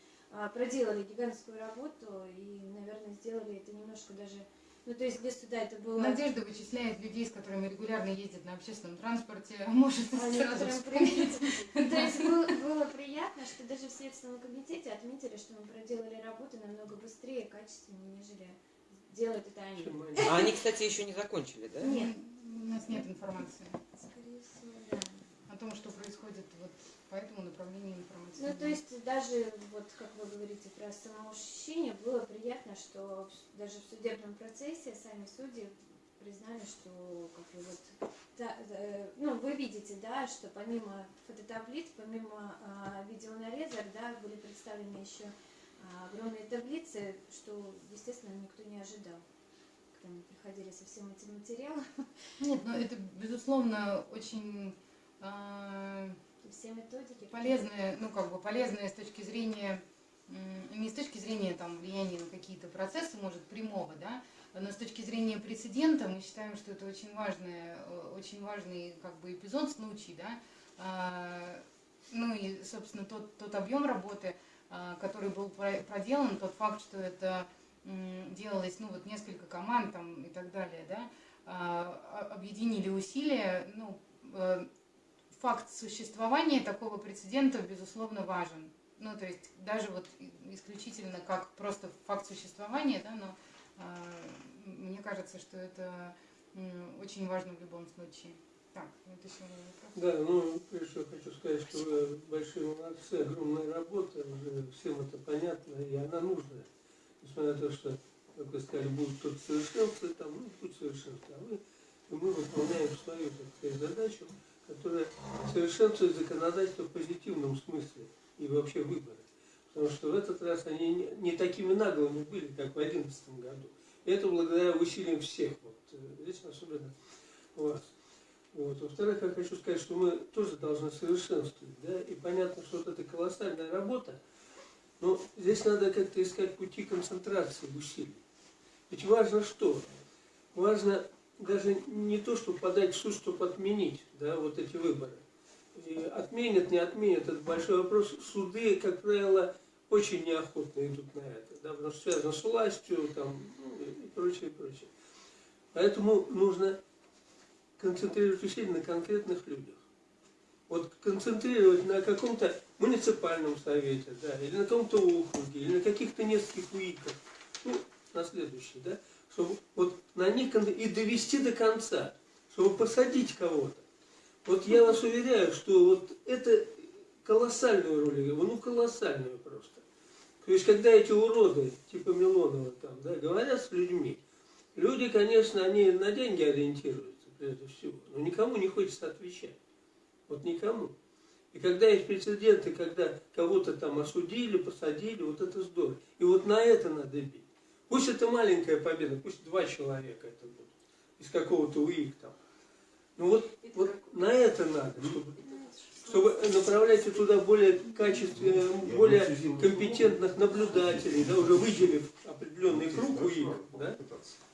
проделали гигантскую работу и, наверное, сделали это немножко даже... Ну, то есть для суда это было... Надежда вычисляет людей, с которыми регулярно ездит на общественном транспорте, может А сразу вспомнить. привет. То есть было, было приятно, что даже в Следственном комитете отметили, что мы проделали работу намного быстрее и качественнее, нежели делают это они. А они, кстати, еще не закончили, да? Нет. У нас нет информации Скорее всего, да. о том, что происходит по этому направлению информации. Ну, то есть даже, вот как вы говорите про самоощущение, было приятно, что даже в судебном процессе сами судьи признали, что как бы вот, да, э, ну, вы видите, да, что помимо фототаблиц, помимо а, видеонарезок, да, были представлены еще а, огромные таблицы, что, естественно, никто не ожидал, когда мы приходили со всем этим материалом, Нет, ну это, безусловно, очень а, все методики. полезное, ну как бы полезное с точки зрения, не с точки зрения там влияния на какие-то процессы, может, прямого, да, но с точки зрения прецедента мы считаем, что это очень важное, э, очень важный как бы эпизод, случай, да, А, ну и, собственно, тот, тот объем работы, а, который был про- проделан, тот факт, что это делалось, ну вот несколько команд там и так далее, да, а- объединили усилия, ну, э, факт существования такого прецедента, безусловно, важен. Ну, то есть даже вот исключительно как просто факт существования, да, но а, мне кажется, что это м, очень важно в любом случае. Так, вот еще вопрос. Да, ну, всего хочу сказать, что вы большие молодцы, огромная работа, уже всем это понятно, и она нужная. Несмотря на то, что, как вы сказали, будут тут совершенства, там, ну, путь совершенства, а вы, и мы выполняем свою, сказать, задачу, которая совершенствует законодательство в позитивном смысле и вообще выборы. Потому что в этот раз они не, такими наглыми были, как в 2011 году. И это благодаря усилиям всех, вот, здесь особенно вас. Во-вторых, я хочу сказать, что мы тоже должны совершенствовать. Да? И понятно, что вот эта колоссальная работа, но здесь надо как-то искать пути концентрации усилий. Ведь важно что? Важно даже не то, чтобы подать в суд, чтобы отменить да, вот эти выборы. И отменят, не отменят, это большой вопрос. Суды, как правило, очень неохотно идут на это, да, потому что связано с властью там, ну, и прочее, и прочее. Поэтому нужно концентрировать усилия на конкретных людях. Вот концентрировать на каком-то муниципальном совете, да, или на каком-то округе, или на каких-то нескольких уиках, ну, на следующий, да, чтобы вот на них и довести до конца, чтобы посадить кого-то. Вот я вас уверяю, что вот это колоссальную роль играет, ну колоссальную просто. То есть, когда эти уроды, типа Милонова там, да, говорят с людьми, люди, конечно, они на деньги ориентируются, прежде всего, но никому не хочется отвечать. Вот никому. И когда есть прецеденты, когда кого-то там осудили, посадили, вот это здорово. И вот на это надо бить. Пусть это маленькая победа, пусть два человека это будут, из какого-то УИК там. Ну вот, вот на это надо, чтобы, чтобы направлять туда более качественных, более компетентных наблюдателей, да, уже выделив определенный круг УИК, да,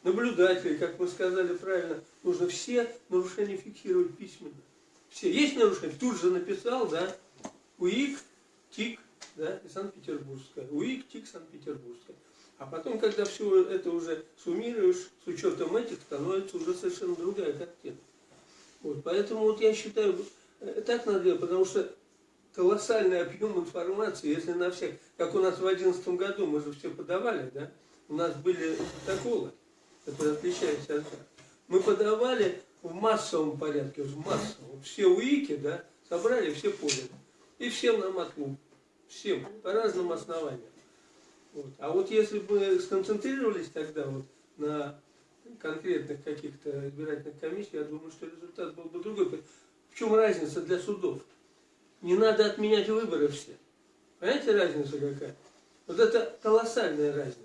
наблюдателей, как мы сказали правильно, нужно все нарушения фиксировать письменно. Все. Есть нарушение, тут же написал, да, УИК, ТИК, да, Санкт-Петербургская, УИК, ТИК Санкт-Петербургская. А потом, когда все это уже суммируешь, с учетом этих, становится уже совершенно другая картина. Вот, поэтому вот я считаю, э, так надо потому что колоссальный объем информации, если на всех, как у нас в 2011 году, мы же все подавали, да, у нас были протоколы, которые отличаются от нас. Мы подавали в массовом порядке, в массовом. Все УИКи, да, собрали, все подали. И всем нам отлуп. Всем, по разным основаниям. Вот. А вот если бы сконцентрировались тогда вот на конкретных каких-то избирательных комиссий, я думаю, что результат был бы другой. В чем разница для судов? Не надо отменять выборы все. Понимаете разница какая? Вот это колоссальная разница.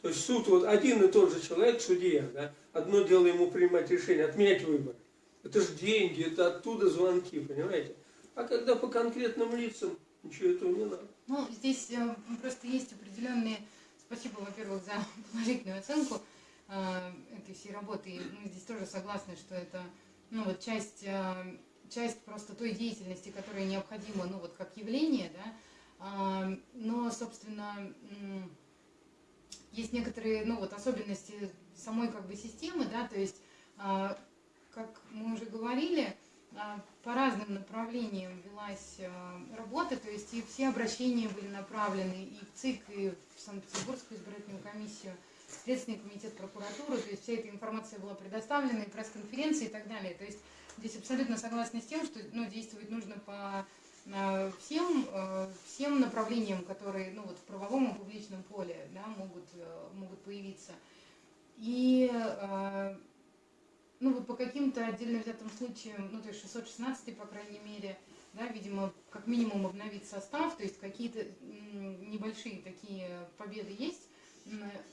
То есть суд, вот один и тот же человек, судья, да, одно дело ему принимать решение, отменять выборы. Это же деньги, это оттуда звонки, понимаете? А когда по конкретным лицам, ничего этого не надо. Ну, здесь э, просто есть определенные... Спасибо, во-первых, за положительную оценку э, этой всей работы. И мы здесь тоже согласны, что это ну, вот часть, э, часть просто той деятельности, которая необходима, ну, вот как явление, да. А, но, собственно, м, есть некоторые, ну, вот особенности самой как бы системы, да, то есть, а, как мы уже говорили, по разным направлениям велась а, работа, то есть и все обращения были направлены и в ЦИК, и в Санкт-Петербургскую избирательную комиссию, Следственный комитет прокуратуры, то есть вся эта информация была предоставлена, и пресс-конференции и так далее. То есть здесь абсолютно согласна с тем, что ну, действовать нужно по а, всем, а, всем направлениям, которые ну, вот в правовом и публичном поле да, могут, а, могут появиться. И а, ну вот по каким-то отдельно взятым случаям, ну то есть 616 по крайней мере, да, видимо, как минимум обновить состав, то есть какие-то небольшие такие победы есть.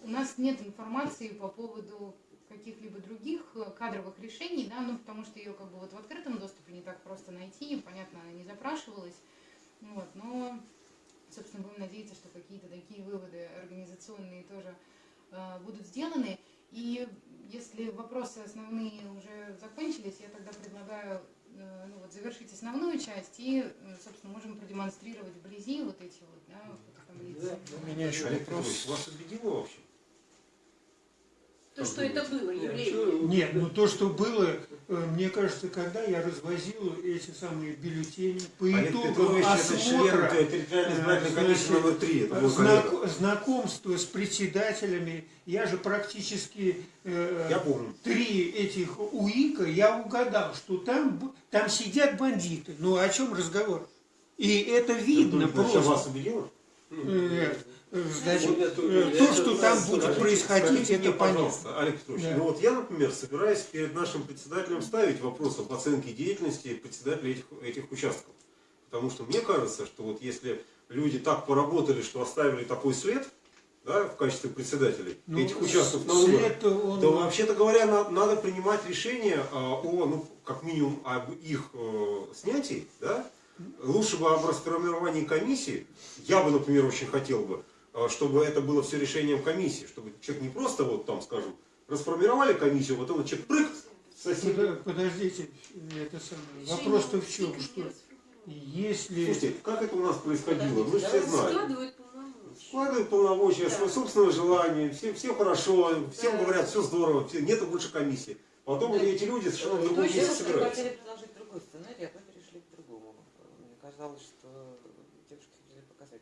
У нас нет информации по поводу каких-либо других э, кадровых решений, да, ну потому что ее как бы вот в открытом доступе не так просто найти, понятно, она не запрашивалась, вот, но, собственно, будем надеяться, что какие-то такие выводы организационные тоже э, будут сделаны. И если вопросы основные уже закончились, я тогда предлагаю э, ну, вот, завершить основную часть и, э, собственно, можем продемонстрировать вблизи вот эти вот, да, фототаблицы. У меня еще Олег вопрос. Вас убедило вообще? То, что это было Нет, явление. Нет, ну то, что было, э, мне кажется, когда я развозил эти самые бюллетени по итогам член осмотра, значит, коллега. знак- знакомство с председателями, я же практически э, Я помню. три этих УИКа, я угадал, что там, там сидят бандиты. Ну о чем разговор? И это видно Иванович, а просто. вас убедило? Э, э, Значит, э, то, что там будет происходить, это понятно. Олег Петрович, Да. ну вот я, например, собираюсь перед нашим председателем ставить вопрос об оценке деятельности председателя этих, этих участков. Потому что мне кажется, что вот если люди так поработали, что оставили такой след, да, в качестве председателей Ну, этих участков на выборах, он- то вообще-то говоря, на- надо принимать решение а, о, ну, как минимум, об их э, снятии, да? Лучше бы об расформировании комиссии. Я бы, например, очень хотел бы, чтобы это было все решением комиссии, чтобы человек не просто вот там, скажем, расформировали комиссию, вот он человек прыг, сосед. Подо- Подождите, это самое. Вопрос-то в чем, что если... Слушайте, как это у нас происходило? Мы все знаем. Складывают полномочия. Складывают полномочия, Да. свое собственное желание, все, все хорошо, всем Да. говорят, все здорово, все, нету больше комиссии. Потом эти люди совершенно в другом месте собираются. хотели предложить другой сценарий, а мы перешли к другому. Мне казалось, что девушки хотели показать.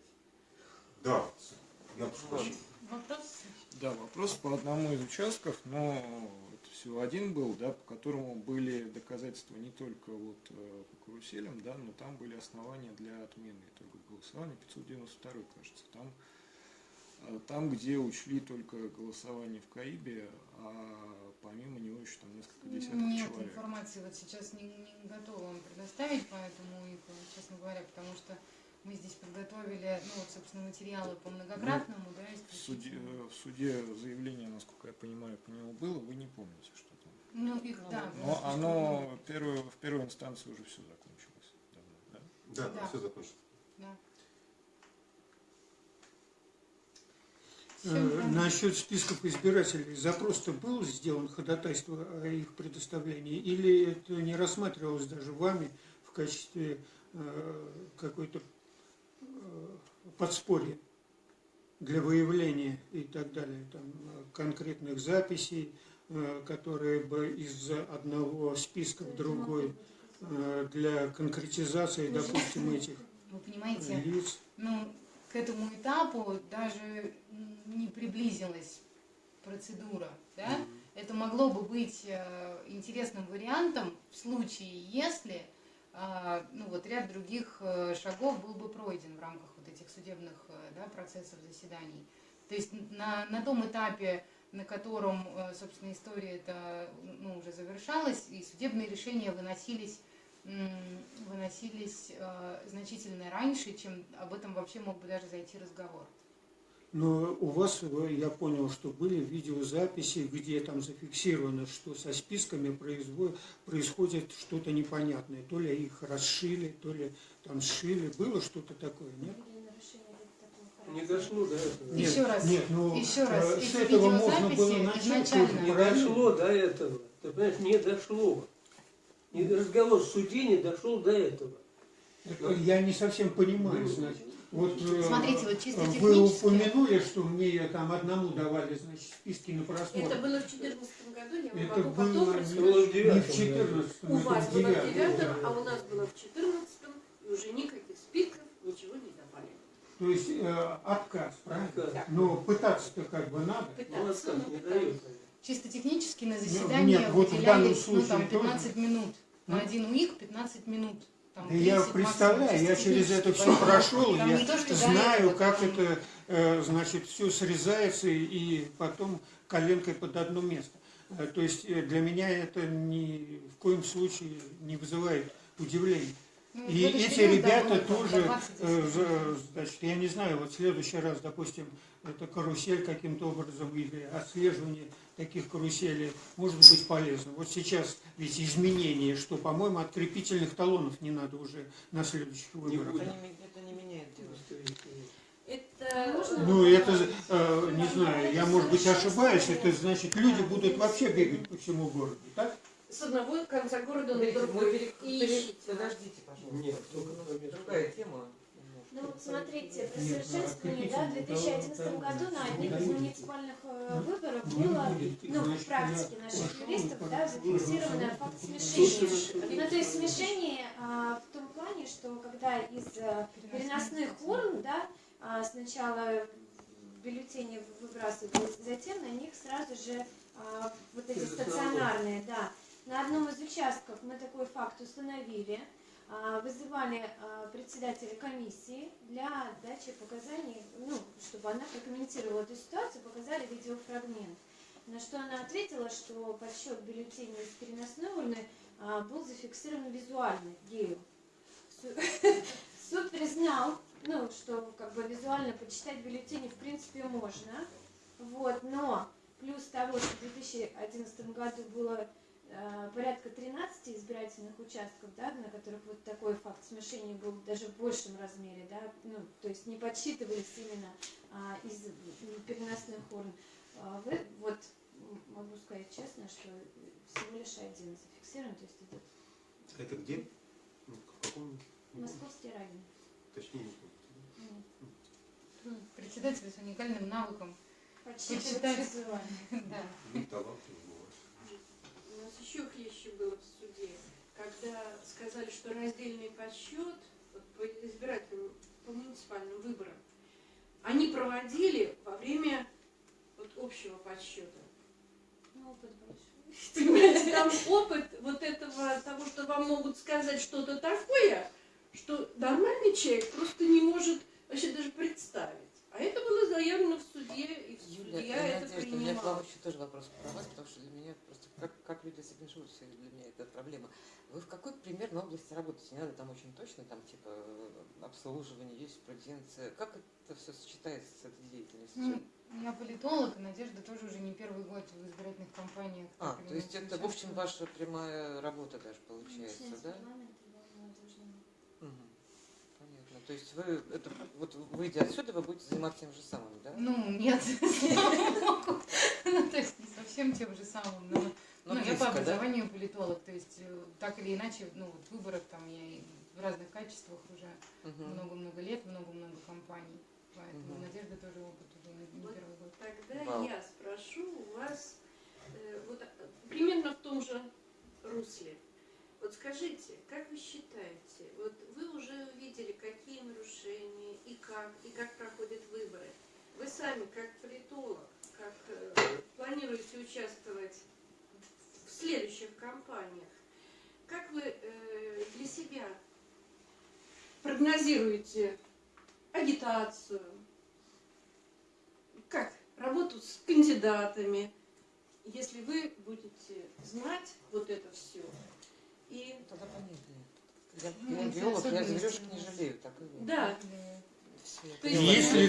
Да, я прошу прощения. Вопрос? Да, вопрос по одному из участков, но это всего один был, да, по которому были доказательства не только вот э, по каруселям, да, но там были основания для отмены итогов голосования, 592, кажется. Там, э, там, где учли только голосование в КАИБе, а помимо него еще там несколько десятков Нет человек. информации, вот сейчас не, не готова вам предоставить по этому УИКу, честно говоря, потому что мы здесь подготовили, ну вот, собственно, материалы по многократному, да, В суде, э, в суде заявление, насколько я понимаю, по нему было, вы не помните, что там. Ну, их, да. было Но оно много. первое, в первой инстанции уже все закончилось давно, да? Да, Да. все закончится. Да. Э, Насчет списков избирателей запрос-то был сделан ходатайство о их предоставлении или это не рассматривалось даже вами в качестве э, какой-то подспорье для выявления и так далее, там, э, конкретных записей, э, которые бы из одного списка в другой э, для конкретизации, допустим, этих Вы понимаете, лиц. ну, к этому этапу даже не приблизилась процедура, да? Это могло бы быть интересным вариантом в случае, если э, ну, вот ряд других шагов был бы пройден в рамках этих судебных э, да, процессов заседаний. То есть на, на том этапе, на котором, э, собственно, история это ну, уже завершалась, и судебные решения выносились выносились э, значительно раньше, чем об этом вообще мог бы даже зайти разговор. Но у вас, я понял, что были видеозаписи, где там зафиксировано, что со списками происходит что-то непонятное. То ли их расшили, то ли там сшили. Было что-то такое, нет? Не дошло до этого. Нет, Нет, нет, нет, ну, Еще раз, э, эти с этого можно было начать. изначально тоже не дошло до этого. Ты понимаешь, не дошло. Не- Разговор в суде не дошел до этого. Это Я не совсем понимаю, значит. Вот, э, Смотрите, вот чисто вы упомянули, что мне там одному давали, значит, списки на Это просмотр. было в 2014 году, я вам Это могу потом было Это рассказать. было в не в девятом. 14 У вас было в девятом. девятом, а у нас было в четырнадцатом, и уже никаких спиков, ничего не давали. То есть э, отказ, правильно? Отказ. Но пытаться-то как бы надо. Ну, Пытаться, пытались. дает. Чисто технически на Ну, заседание нет, вот выделялись ну, там, случае тоже. 15 минут. На Ну. один УИК 15 минут. Там, Да я 30 представляю, я через это все прошел, там я то, знаю, этого, как там- это, э, значит, все срезается и потом коленкой под одно место. Э, То есть э, для меня это ни в коем случае не вызывает удивления. Ну, И эти ребята тоже, 20 э, значит, я не знаю, вот в следующий раз, допустим, это карусель каким-то образом или отслеживание таких каруселей может быть полезно. Вот сейчас ведь изменения, что, по-моему, открепительных талонов не надо уже на следующих выборах. Это не, это не меняет дело. Это Можно? Ну, это, э, не знаю, я, может быть, ошибаюсь, это значит, люди будут вообще бегать по всему городу, так? С одного конца города на другой. пере- И. Подождите, пожалуйста. Нет, Только, ну, другая тема. Ну, смотрите, при совершенствовании, да, в 2011 году на одних из муниципальных э, выборов Не было, ну, в практике наших юристов, да, зафиксировано факт смешения. Ну, то есть смешение а, в том плане, что когда из э, переносных урн, да, а, сначала бюллетени выбрасывались, затем на них сразу же а, вот эти стационарные, да. На одном из участков мы такой факт установили, а, вызывали а, председателя комиссии для дачи показаний, ну, чтобы она прокомментировала эту ситуацию, показали видеофрагмент. На что она ответила, что подсчет бюллетеней из переносной урны а, был зафиксирован визуально, ею. Су- Суд признал, ну, что как бы визуально почитать бюллетени в принципе можно, вот, но плюс того, что в 2011 году было порядка 13 избирательных участков, да, на которых вот такой факт смешения был даже в большем размере, да, ну, то есть не подсчитывались именно а, из переносных урн. А, вы, вот могу сказать честно, что всего лишь один зафиксирован, то есть это Это где? Ну, В каком? Московский район. Точнее, Ну, Председатель с уникальным навыком. Подсчитывать визуально. Да. вы талантливый бываешь. У нас еще хлеще было в суде, когда сказали, что раздельный подсчет вот, по избирательным, по муниципальным выборам, они проводили во время вот, общего подсчета. Ну, опыт большой. Понимаете, там опыт вот этого, того, что вам могут сказать что-то такое, что нормальный человек просто не может вообще даже представить. А это было заявлено в суде, и в Юля, судья я это Надежда, у меня к вам принимал. еще тоже вопрос про вас, потому что для меня просто как, как люди с этим живут, все для меня это проблема. Вы в какой примерно области работаете? Не надо там очень точно, там типа обслуживание, юриспруденция. Как это все сочетается с этой деятельностью? Ну, я политолог, и Надежда тоже уже не первый год в избирательных кампаниях. а, то есть это, в общем, ваша прямая работа даже получается, да? парламента, да, мы должны Мгм. Понятно. То есть вы, это, вот выйдя отсюда, вы будете заниматься тем же самым, да? Ну, нет. Ну, то есть не совсем тем же самым, но Но ну, я по да? образованию политолог, то есть э, так или иначе, ну, вот в выборах там я и в разных качествах уже много-много лет, много-много компаний. Поэтому. Надежда тоже опыт уже не, Вот первый год. Тогда Вау. я спрошу у вас э, вот, э, примерно в том же русле. Вот скажите, как вы считаете, вот вы уже увидели, какие нарушения и как, и как проходят выборы. Вы сами, как политолог, как э, планируете участвовать в следующих кампаниях, как вы э, для себя прогнозируете агитацию, как работу с кандидатами, если вы будете знать вот это все. И Тогда понятнее. Я, Ну, я биолог, я зверюшек не жалею, так и да, То есть. Есть ли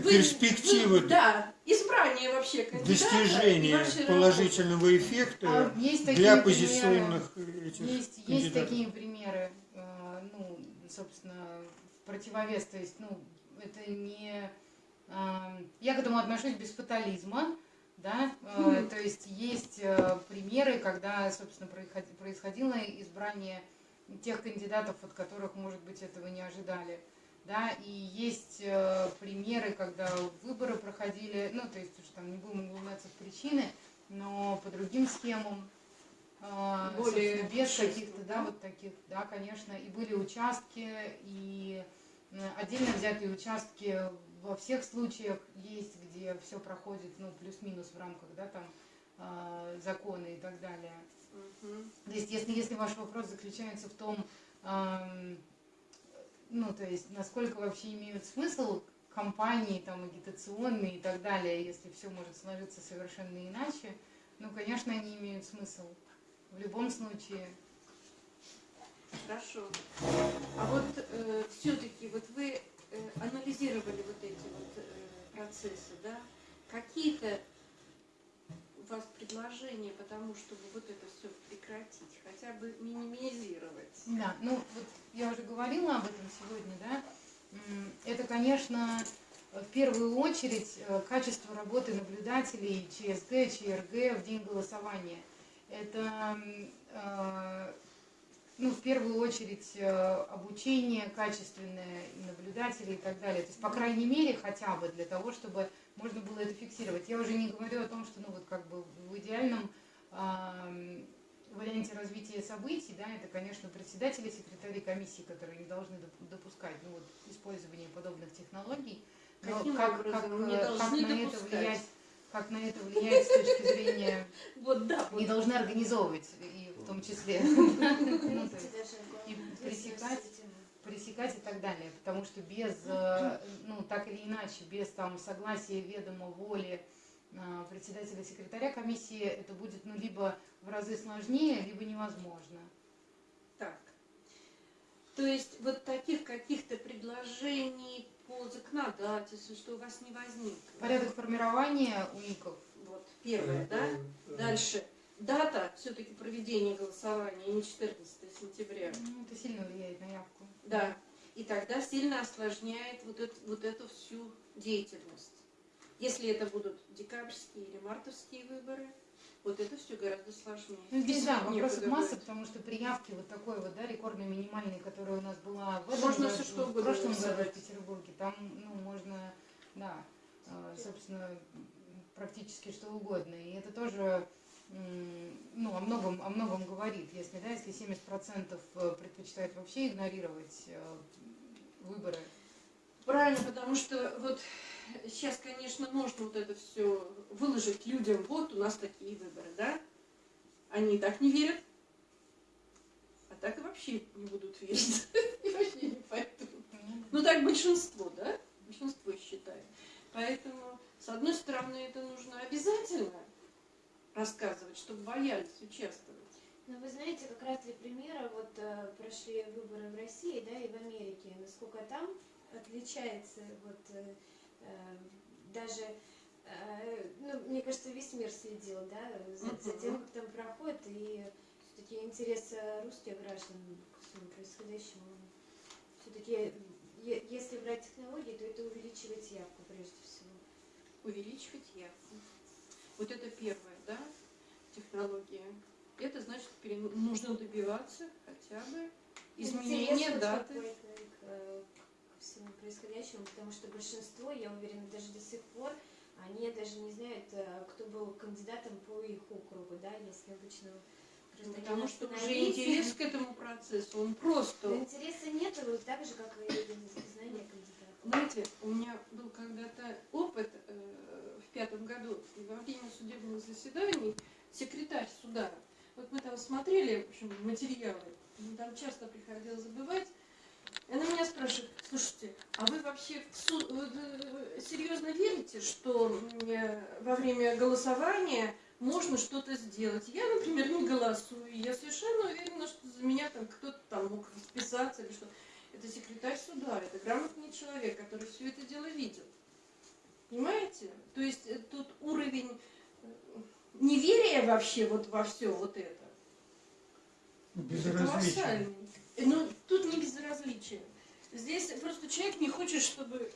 вы- перспективы вы- да, избрание вообще достижения положительного А эффекта есть такие для примеры. оппозиционных этих Есть, есть такие примеры, э, ну, собственно, в противовес, то есть, ну, это не... э, Я к этому отношусь без фатализма, да, Мгм. то есть есть э, примеры, когда, собственно, происход- происходило избрание тех кандидатов, от которых, может быть, этого не ожидали. Да, и есть э, примеры, когда выборы проходили, ну, то есть уж там не будем углубляться в причины, но по другим схемам, Более без каких-то, да? вот таких, да, конечно, и были участки, и отдельно взятые участки во всех случаях есть, где все проходит, ну, плюс-минус в рамках, да, там, э, закона и так далее. Мгм. То есть, если, если ваш вопрос заключается в том, эм, ну, то есть, насколько вообще имеют смысл компании, там, агитационные и так далее, если все может сложиться совершенно иначе, ну, конечно, они имеют смысл. В любом случае. Хорошо. А вот все-таки вот вы э, анализировали вот эти вот э, процессы, да? Какие-то у вас предложения по тому, чтобы вот это все прекратить, хотя бы минимизировать? Да, ну, вот я уже говорила об этом сегодня, да. Это, конечно, в первую очередь э, качество работы наблюдателей ЧСГ, ЧРГ в день голосования. Это, э, ну, в первую очередь, э, обучение качественное и наблюдателей и так далее. То есть, по крайней мере, хотя бы для того, чтобы можно было это фиксировать. Я уже не говорю о том, что, ну, вот как бы в идеальном ам, варианте развития событий, да, это, конечно, председатели, секретари комиссии, которые не должны доп- допускать ну, вот, использование подобных технологий. Но Каким как, образом как, э, должны как на это влиять, как на это влиять с точки зрения, Вот да, не должны организовывать, и том числе, ну, есть и пресекать, пресекать и так далее, потому что без, э, ну, так или иначе, без там согласия, ведома, воли э, председателя, секретаря комиссии, это будет, ну, либо в разы сложнее, либо невозможно. так. То есть вот таких каких-то предложений по законодательству, что у вас не возникло? Порядок формирования УИКов, Вот, первое, да? Дальше. Дата все-таки проведения голосования, не 14 сентября. ну, это сильно влияет на явку. Да. И тогда сильно осложняет вот, эту вот эту всю деятельность. Если это будут декабрьские или мартовские выборы, вот это все гораздо сложнее. Ну, здесь, да, некуда масса, брать. потому что при явке вот такой вот, да, рекордной минимальной, которая у нас была в этом Можно году, что в прошлом году в. Петербурге, там, ну, можно, да, э, собственно, практически что угодно. И это тоже, ну, о многом, о многом говорит. Если, да, если 70% предпочитают вообще игнорировать э, выборы, Правильно, потому что вот сейчас, конечно, можно вот это все выложить людям. Вот у нас такие выборы, да? Они и так не верят, а так и вообще не будут верить. И вообще не пойдут. Ну так большинство, да? Большинство считает. Поэтому, с одной стороны, это нужно обязательно рассказывать, чтобы боялись участвовать. Ну, вы знаете, как раз для примера, вот э, прошли выборы в России, да, и в Америке, насколько там отличается, вот, э, э, даже, э, ну, мне кажется, весь мир следил, да, за, за тем, как там проходит, и все-таки интерес русских граждан к всему происходящему, все-таки, если брать технологии, то это увеличивает явку прежде всего. увеличивать явку. Вот это первое, да? технологии. Это значит, нужно добиваться хотя бы изменения даты. к, э, ко всему происходящему, потому что большинство, я уверена, даже до сих пор, они даже не знают, э, кто был кандидатом по их округу, да, если обычно Потому что уже интерес к этому процессу, он просто... Но интереса нет, вот так же, как и знания кандидата. Знаете, у меня был когда-то опыт э, в пятом году во время судебных заседаний секретарь суда. Вот мы там смотрели, в общем, материалы, там часто приходилось забывать. Она меня спрашивает, слушайте, а вы вообще суд, э, серьезно верите, что во время голосования можно что-то сделать? Я, например, не голосую. Я совершенно уверена, что за меня там кто-то там мог расписаться или что. Это секретарь суда, это грамотный человек, который все это дело видел. Понимаете? То есть э, тут уровень э, неверия вообще вот во все вот это. Безразличие. Колоссальный. Э, Ну, тут не безразличие. Здесь просто человек не хочет, чтобы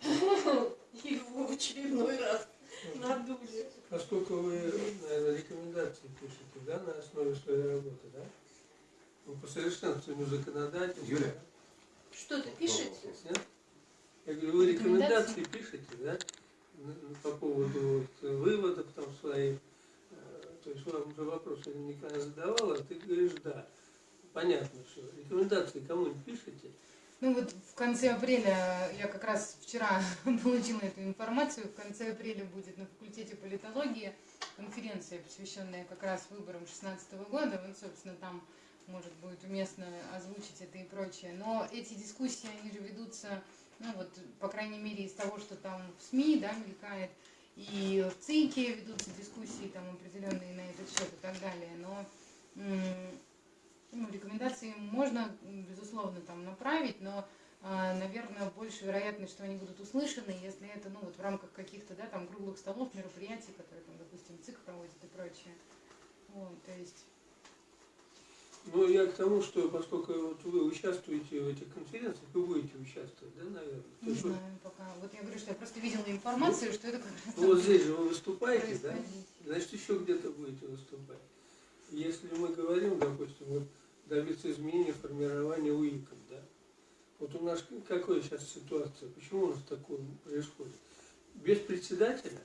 его в очередной раз надули. Поскольку вы, наверное, рекомендации пишете, да, на основе своей работы, да? Ну, по совершенствованию законодательства. Юля. Что-то пишете? Нет? Я говорю, вы рекомендации пишете, да? По поводу вот выводов там своих. Э, То есть вам уже вопрос я никогда задавала, а ты говоришь, да. Понятно, что рекомендации кому-нибудь пишете? Ну вот в конце апреля, я как раз вчера получила эту информацию, в конце апреля будет на факультете политологии конференция, посвященная как раз выборам 2016 года. Вот, собственно, там может будет уместно озвучить это и прочее. Но эти дискуссии, они же ведутся, ну вот, по крайней мере, из того, что там в СМИ, да, мелькает, и в ЦИКе ведутся дискуссии там определенные на этот счет и так далее. Но ну, рекомендации можно, безусловно, там направить, но, а, наверное, больше вероятность, что они будут услышаны, если это, ну, вот в рамках каких-то, да, там, круглых столов, мероприятий, которые, там, допустим, ЦИК проводит и прочее. Вот, то есть, Ну, я к тому, что поскольку вот вы участвуете в этих конференциях, вы будете участвовать, да, наверное? Не знаю пока. Вот я говорю, что я просто видела информацию, что это как раз Ну, вот здесь же вы выступаете, да? Значит, еще где-то будете выступать. Если мы говорим, допустим, вот добиться изменения формирования УИКов, да? Вот у нас какая сейчас ситуация? Почему у нас такое происходит? Без председателя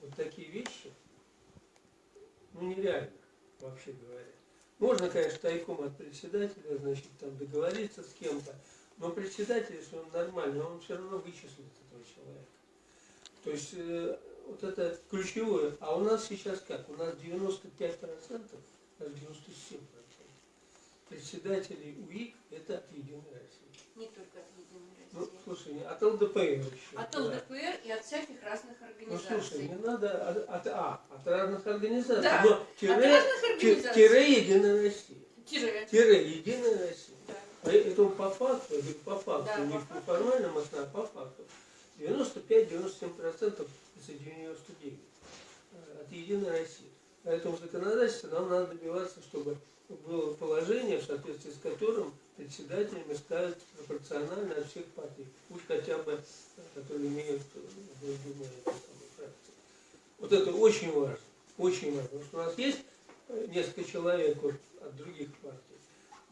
вот такие вещи, ну, нереально, вообще говоря. Можно, конечно, тайком от председателя, значит, там договориться с кем-то, но председатель, если он нормальный, он все равно вычислит этого человека. То есть э, вот это ключевое. А у нас сейчас как? У нас 95%, даже 97% председателей УИК это от Единой России. Не только от Единой Ну, слушай, не от ЛДПР еще. От да. ЛДПР и от всяких разных Ну, организаций. слушай, не надо от, от, а, от разных организаций, Да, но От тире, разных ти- организаций. тире Единая Россия. Тире. Тире Единая Россия. Да. Поэтому по факту, по факту, Да, не по по основанию, а по факту, 95-97% из 99 э, от Единой России. Поэтому в законодательстве нам надо добиваться, чтобы было положение, в соответствии с которым председателями ставят пропорционально от всех партий. Пусть хотя бы, э, которые имеют э, эту самую фракцию. Вот это очень важно. Очень важно. Потому что у нас есть э, несколько человек вот, от других партий.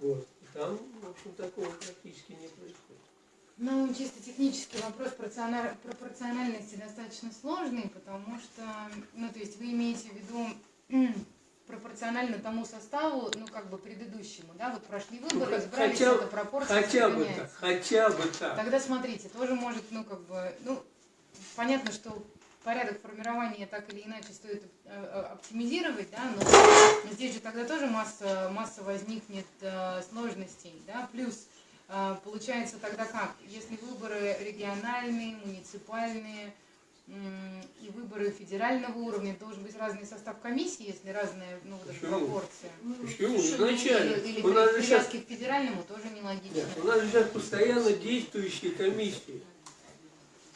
Вот. И там, в общем, такого практически не происходит. Ну, чисто технический вопрос пропорциональ- пропорциональности достаточно сложный, потому что, ну, то есть вы имеете в виду пропорционально тому составу, ну, как бы предыдущему, да, вот прошли выборы, Ну, разбрались, хотя- эта пропорция Хотя бы так, хотя бы так. Тогда смотрите, тоже может, ну, как бы, ну, понятно, что порядок формирования так или иначе стоит э, э, оптимизировать, да, но, здесь же тогда тоже масса, масса возникнет э, сложностей, да, плюс получается тогда как, если выборы региональные, муниципальные и выборы федерального уровня, должен быть разный состав комиссии, если разная, ну, вот Почему? пропорция. Почему? Слушай, ну, Изначально. Или, или У нас же при- сейчас, привязки к федеральному тоже нелогично. нет, у нас же сейчас постоянно действующие комиссии.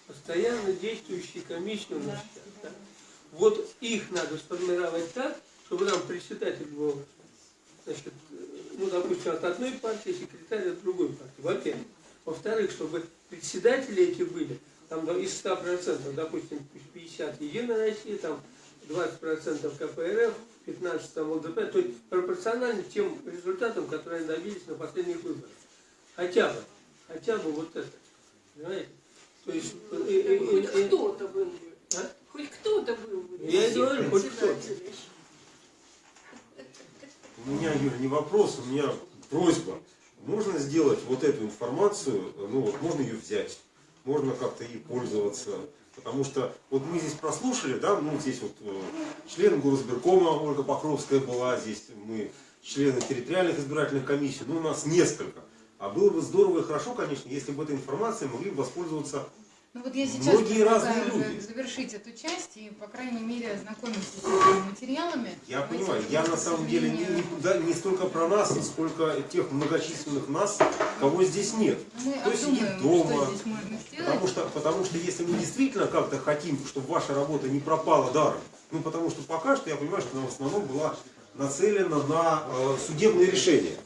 Постоянно действующие комиссии у нас сейчас. да. Вот их надо сформировать так, чтобы там председатель был, значит, э, ну, допустим, от одной партии, секретарь от другой партии. Во-первых. Во-вторых, чтобы председатели эти были, там из 100%, допустим, 50 Единая Россия, там 20% КПРФ 15 ЛДП, то есть пропорционально тем результатам, которые они добились на последних выборах. Хотя бы, хотя бы вот это. Понимаете? То есть, э, э, Хоть э, э, кто-то был бы. А? Хоть кто-то был бы. Я и говорю, хоть кто-то. У меня, Юра, не вопрос, у меня просьба. Можно сделать вот эту информацию, ну вот можно ее взять, можно как-то ей пользоваться. Потому что вот мы здесь прослушали, да, ну здесь вот э, член горосберкома Ольга Покровская была, здесь мы члены территориальных избирательных комиссий, ну у нас несколько. А было бы здорово и хорошо, конечно, если бы этой информацией могли бы воспользоваться Ну вот я сейчас Многие разные люди. завершить эту часть и, по крайней мере, ознакомиться с этими материалами. Я Давайте, понимаю, я на самом деле не, не- да, не столько про нас, сколько тех многочисленных нас, кого здесь нет. Мы Кто сидит дома, что. Потому что, потому что если мы действительно как-то хотим, чтобы ваша работа не пропала даром, ну потому что пока что я понимаю, что она в основном была нацелена на э, судебные решения.